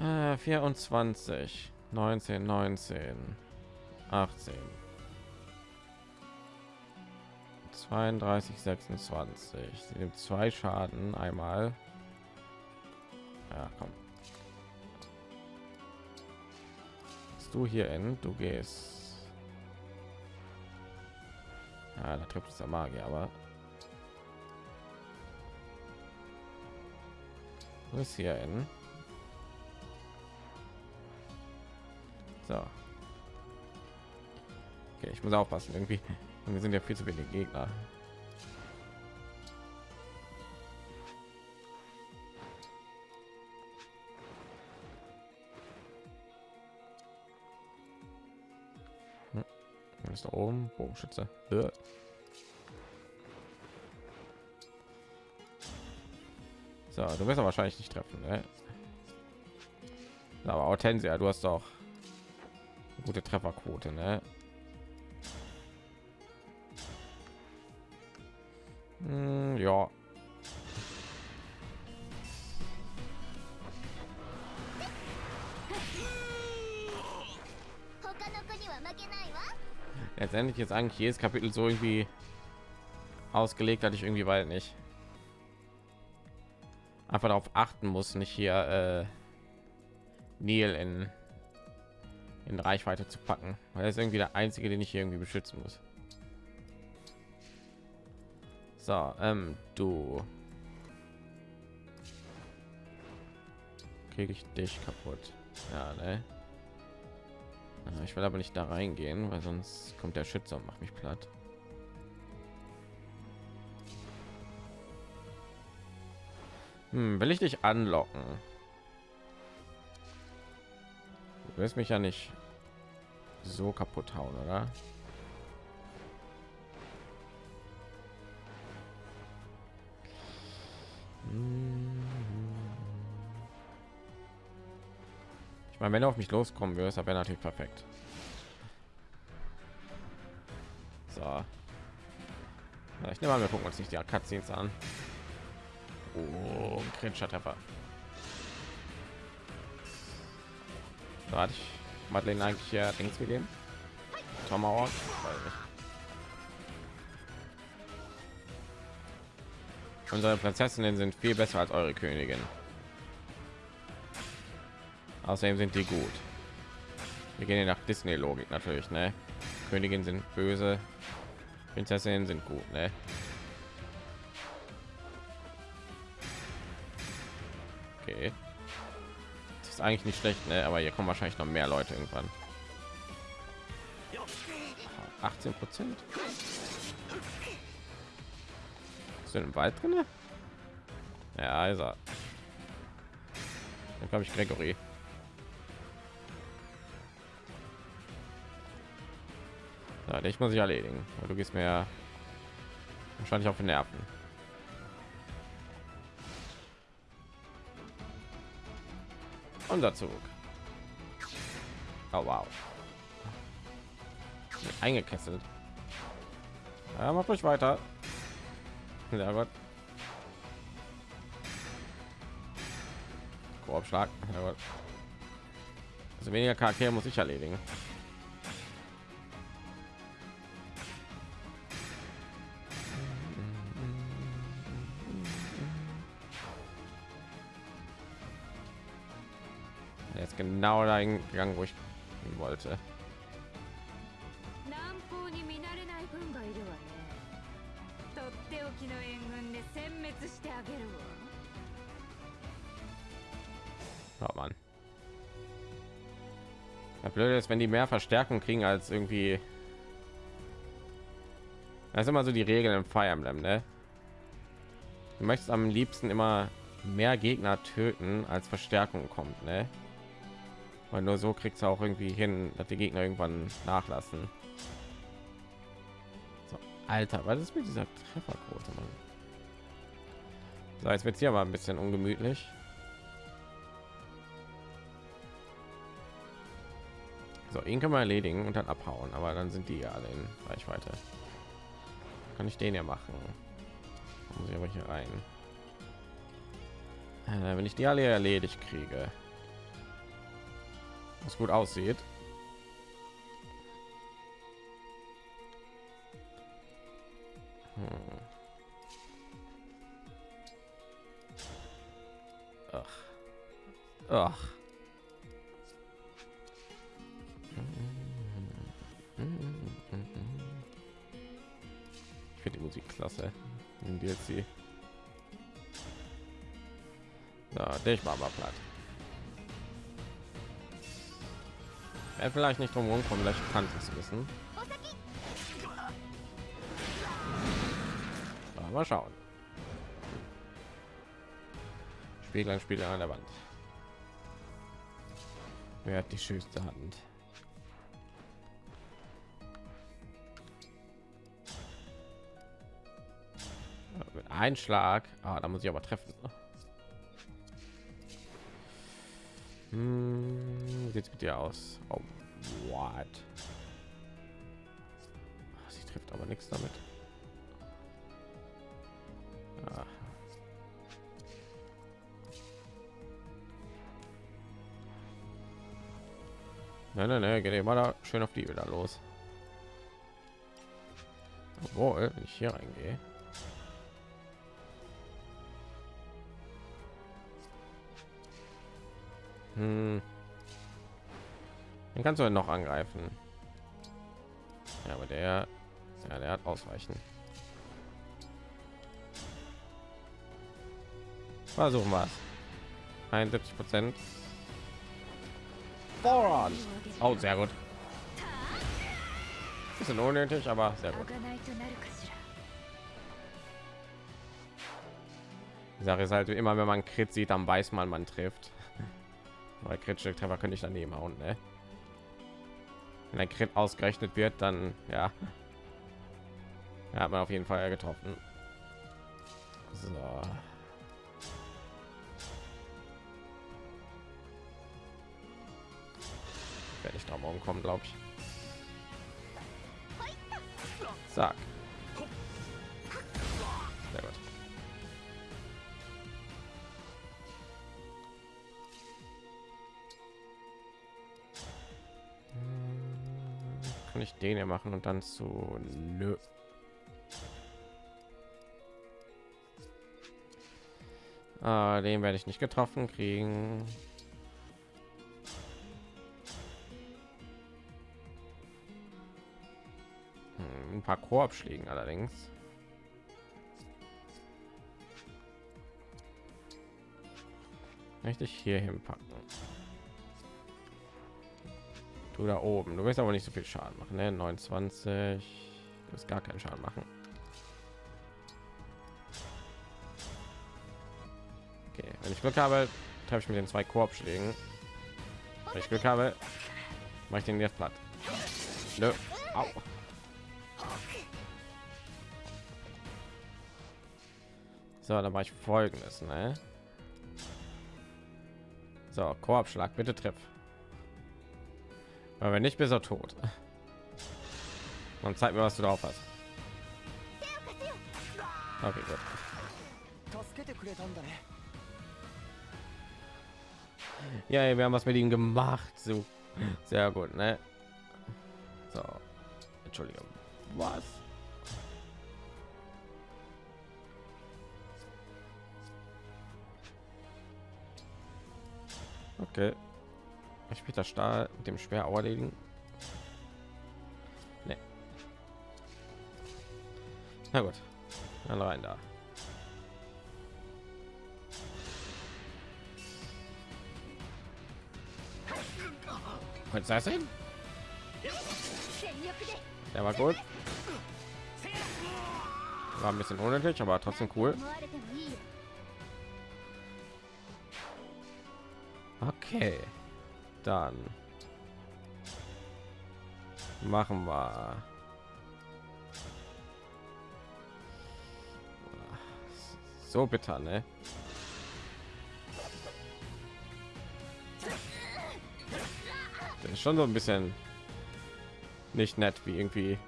Äh, 24, 19, 19, 18, 32, 26. Sie nimmt zwei Schaden einmal. Ja, komm. Bist du hier in? Du gehst. Ja, da trifft es der Magier, aber du bist hier in. So. Okay, ich muss aufpassen irgendwie. Wir sind ja viel zu wenig Gegner. Hm. Ist da oben Bogenschütze. So, du wirst wahrscheinlich nicht treffen, ne? Aber Hortensia, du hast doch gute Trefferquote, ne? Hm, ja. Letztendlich jetzt eigentlich jedes Kapitel so irgendwie ausgelegt hatte ich irgendwie weil nicht. Einfach darauf achten muss nicht hier äh, Neil in in Reichweite zu packen. Weil er ist irgendwie der einzige den ich hier irgendwie beschützen muss so, ähm, du. Kriege ich dich kaputt. Ja, ne? Ich will aber nicht da reingehen, weil sonst kommt der Schütze und macht mich platt. Hm, will ich dich anlocken? Du wirst mich ja nicht so kaputt hauen, oder? Ich meine, wenn du auf mich loskommen wirst, wäre natürlich perfekt. So. Ja, ich nehme mal, wir gucken uns nicht die Cutscenes an. Oh, kritischer Treffer. So, hatte ich Madeleine eigentlich ja Dings gegeben? Tomahawk? Unsere Prinzessinnen sind viel besser als eure Königin. Außerdem sind die gut. Wir gehen nach Disney-Logik natürlich, ne? Königin sind böse, Prinzessinnen sind gut, ne? Okay. Das ist eigentlich nicht schlecht, ne? Aber hier kommen wahrscheinlich noch mehr Leute irgendwann. 18 Prozent. Ist im Wald drin? Ja, ist er. Dann glaube ich Gregory. Ja, ich muss ich erledigen. Du gehst mir wahrscheinlich auf den Nerven. Unser Zug. Oh, wow. Eingekesselt. Ja, macht euch weiter. Ja Gott. Korbschlag. Ja Gott. Also weniger Charaktere muss ich erledigen. Jetzt genau dahin gegangen, wo ich wollte. Ja, blöd ist, wenn die mehr Verstärkung kriegen als irgendwie. Das ist immer so die Regeln im Fire Emblem, ne? Du möchtest am liebsten immer mehr Gegner töten, als Verstärkung kommt, ne? Weil nur so kriegst du auch irgendwie hin, dass die Gegner irgendwann nachlassen. So, Alter, was ist mit dieser Trefferquote, Mann? So, jetzt wird hier mal ein bisschen ungemütlich. So, ihn können wir erledigen und dann abhauen, aber dann sind die ja alle in Reichweite. Kann ich den ja machen? Muss ich aber hier rein. Äh, wenn ich die alle erledigt kriege, was gut aussieht. Hm. Ach. Ach. Klasse. In DLC. Ja, dich mal mal platt. Er vielleicht nicht drum kommen, vielleicht kann es wissen. Aber mal schauen. Spiegel Spiegel an der Wand. Wer hat die schönste Hand? Ein Schlag. Ah, da muss ich aber treffen. Hm, mit dir aus? Oh, what? Sie trifft aber nichts damit. Ah. Nein, nein, nein, geht immer da schön auf die wieder los. Obwohl, wenn ich hier reingehe. Hm. Den kannst du noch angreifen. Ja, aber der, ja, der hat ausweichen. Versuchen wir es. 71 Prozent. Voran. Oh, sehr gut. Bisschen unnötig, aber sehr gut. Die Sache ist halt wie immer, wenn man Crit sieht, dann weiß man, man trifft. Weil kritische Treffer könnte ich daneben hauen, ne? Wenn ein Crit ausgerechnet wird, dann ja, ja hat man auf jeden Fall getroffen. So. Werde ich da morgen kommen, glaube ich. Sag. Den ja machen und dann zu nö. Ah, den werde ich nicht getroffen kriegen. Hm, ein paar Korbschlägen allerdings. Möchte ich hier hinpacken. Du da oben. Du wirst aber nicht so viel Schaden machen. Ne? 29. Du wirst gar keinen Schaden machen. Okay, wenn ich Glück habe, treffe ich mit den zwei Korbschlägen. Wenn ich Glück habe, mache ich den jetzt platt. Nö. Au. So, dann mache ich folgendes, ne? So, Korbschlag, bitte treff. Aber wenn nicht, bist du tot. Und zeig mir, was du drauf hast. Okay, gut. Ja, wir haben was mit ihm gemacht. So sehr gut, ne? So, Entschuldigung. Was? Okay. Ich Peter Stahl mit dem schwer erledigen. Nee. Na gut. Dann rein da. Kannst das sein? Der war gut. War ein bisschen unnötig, aber trotzdem cool. Okay. Dann machen wir so bitter, ne? Das ist schon so ein bisschen nicht nett, wie irgendwie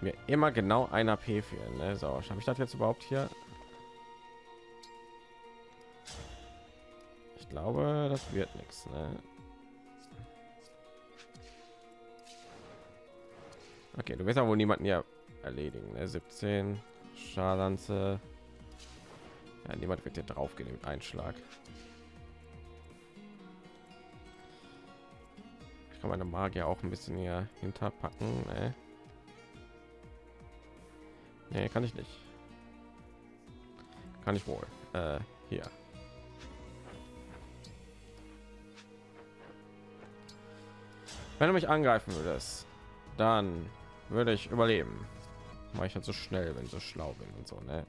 mir immer genau ein AP fehlen. Ne? So, habe ich das jetzt überhaupt hier? Glaube, das wird nichts. Ne? Okay, du wirst ja wohl niemanden hier erledigen. Ne? 17 Schalanze. Ja, niemand wird hier drauf gehen mit Einschlag. Ich kann meine Magier auch ein bisschen hier hinterpacken. Ne? Nee, kann ich nicht. Kann ich wohl. Äh, hier. Wenn du mich angreifen würdest, dann würde ich überleben. Mache ich halt so schnell, wenn ich so schlau bin und so, ne?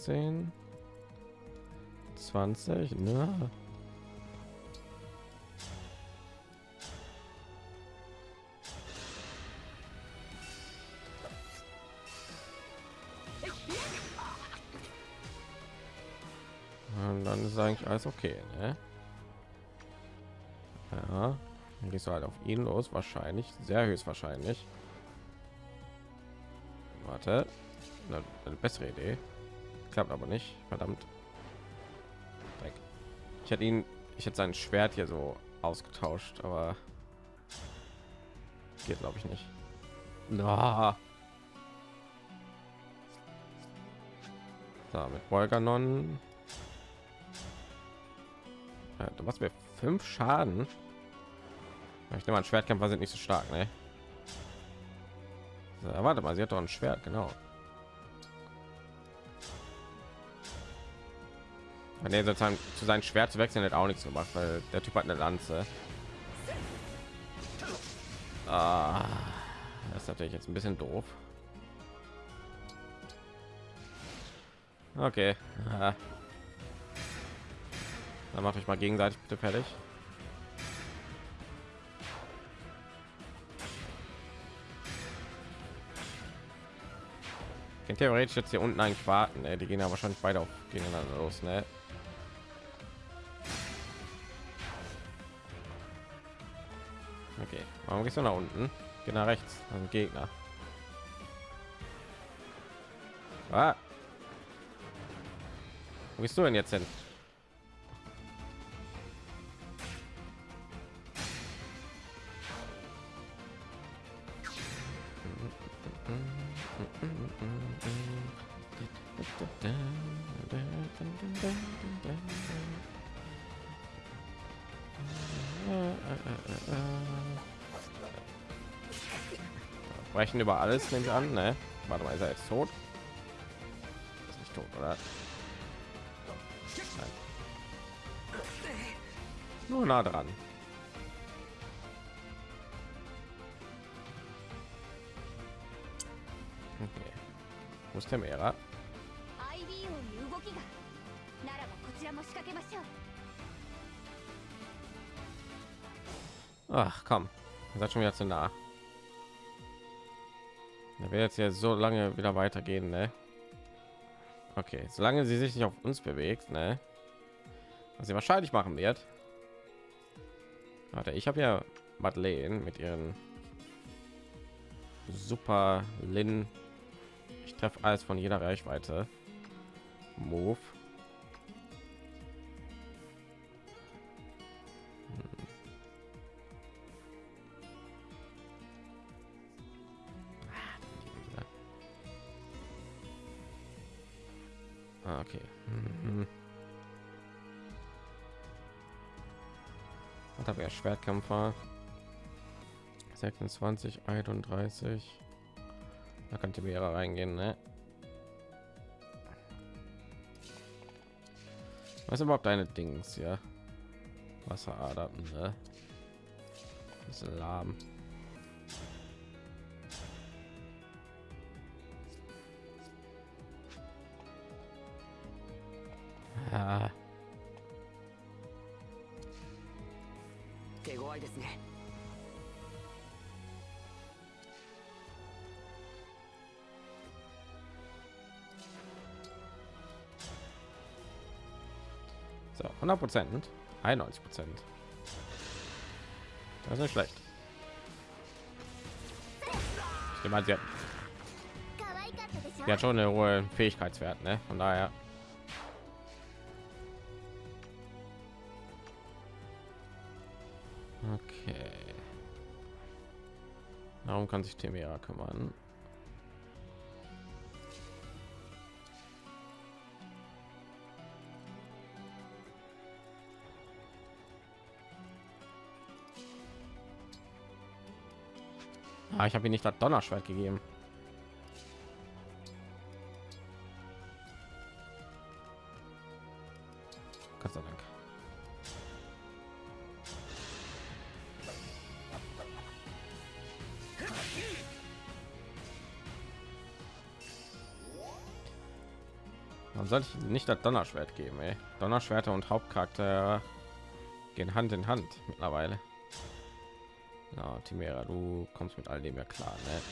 13 20, ne? Und dann ist eigentlich alles okay, ne? Ja, dann gehst du halt auf ihn los, wahrscheinlich, sehr höchstwahrscheinlich. Warte, eine, eine bessere Idee. Klappt aber nicht, verdammt. Dreck. Ich hätte ihn, ich hätte sein Schwert hier so ausgetauscht, aber geht glaube ich nicht. Na. So, mit Volganon. Ja, du machst mir fünf Schaden. Ich nehme an, Schwertkämpfer sind nicht so stark, ne? So, warte mal, sie hat doch ein Schwert, genau. Er sozusagen zu sein Schwert zu wechseln hat auch nichts gemacht, weil der Typ hat eine Lanze. Ah, das ist natürlich jetzt ein bisschen doof. Okay. Dann macht euch mal gegenseitig bitte fertig. Theoretisch jetzt hier unten eigentlich warten. Ne? Die gehen ja wahrscheinlich beide auf gegeneinander los. Ne? Warum gehst du nach unten? Geh nach rechts, also Gegner. Ah. Wo gehst du denn jetzt hin? sprechen über alles, nehme ich an. Ne? Warte mal, ist er jetzt tot? Ist nicht tot, oder? Nein. Nur nah dran. Okay. Wo ist der Mera? Ach komm, ihr seid schon wieder zu nah. Da wird jetzt ja so lange wieder weitergehen, ne? Okay, solange sie sich nicht auf uns bewegt, ne? Was sie wahrscheinlich machen wird. Warte, ich habe ja Madeleine mit ihren super Lin. Ich treffe alles von jeder Reichweite. Move. Okay. Mhm. Was habe er Schwertkämpfer? 26, 31. Da könnte mehrere reingehen, ne? Was überhaupt deine Dings, ja? Wasseradern, ne? Das ist lahm. 100 Prozent, 91 Prozent. Das ist nicht schlecht. Ich nehme an, sie hat, sie hat schon eine hohe Fähigkeitswert, ne? Von daher. Okay. Darum kann sich Temia kümmern. Ah, ich habe ihm nicht das Donnerschwert gegeben. Gott sei Dank. Warum sollte ich nicht das Donnerschwert geben? Ey? Donnerschwerter und Hauptcharakter gehen Hand in Hand mittlerweile. Ja, Timera, du kommst mit all dem ja klar, ne?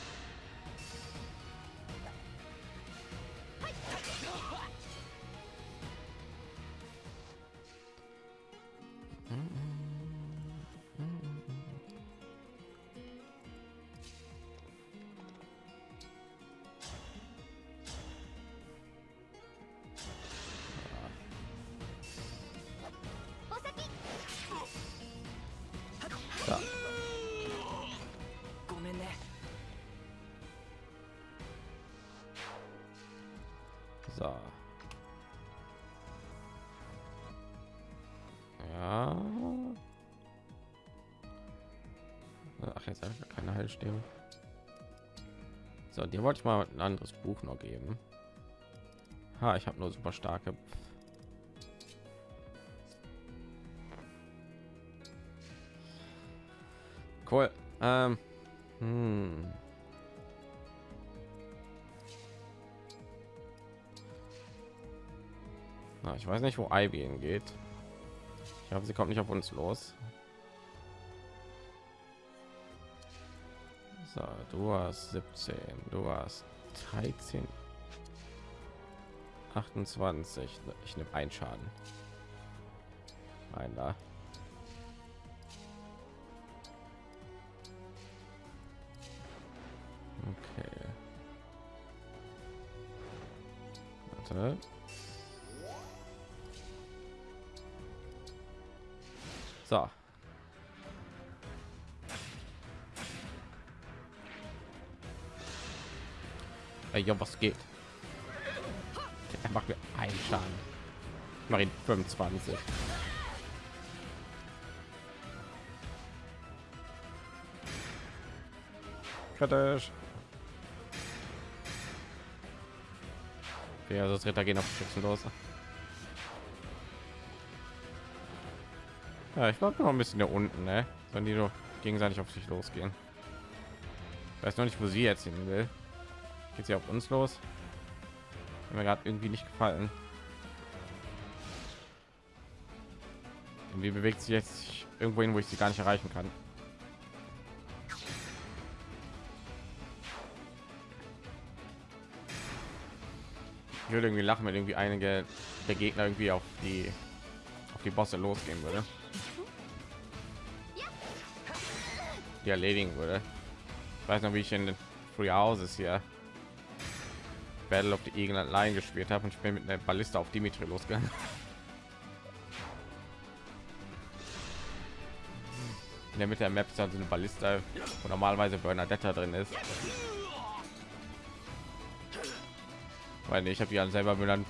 Anderes Buch noch geben. Ha, ich habe nur super starke. Cool. Ähm. Hm. Na, ich weiß nicht, wo Ivy hingeht. Ich hoffe, sie kommt nicht auf uns los. So, du hast 17, du hast 13, 28. Ich nehme einen Schaden. Ein da. Okay. Warte. So. Ja, was geht? Er macht mir einen Schaden. Ich mache ihn 25. Kritisch. Okay, also das Ritter gehen auf Schützen los. Ja, ich glaube noch ein bisschen da unten, ne? Wenn die doch gegenseitig auf sich losgehen. Ich weiß noch nicht, wo sie jetzt hin will. Geht sie auf uns los? Hat mir gerade irgendwie nicht gefallen. Irgendwie bewegt sie jetzt irgendwo hin, wo ich sie gar nicht erreichen kann. Ich würde irgendwie lachen, wenn irgendwie einige der Gegner irgendwie auf die auf die Bosse losgehen würde. Die erledigen würde. Ich weiß noch, wie ich in den Free Houses hier Battle of the Eagle Line gespielt habe und ich bin mit einer Ballista auf Dimitri losgegangen. In der Mitte der Map ist also eine Ballista, wo normalerweise Bernadetta drin ist. Weil ich habe die dann selber dann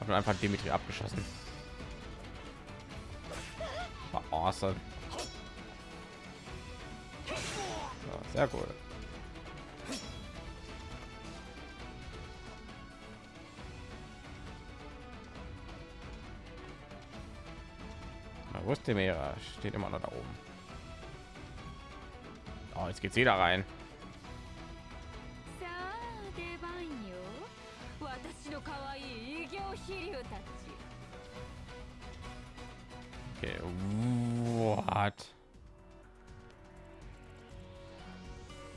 habe einfach Dimitri abgeschossen. War awesome. Sehr gut. Wo ist der Meer? Steht immer noch da oben. Oh, jetzt geht's wieder rein.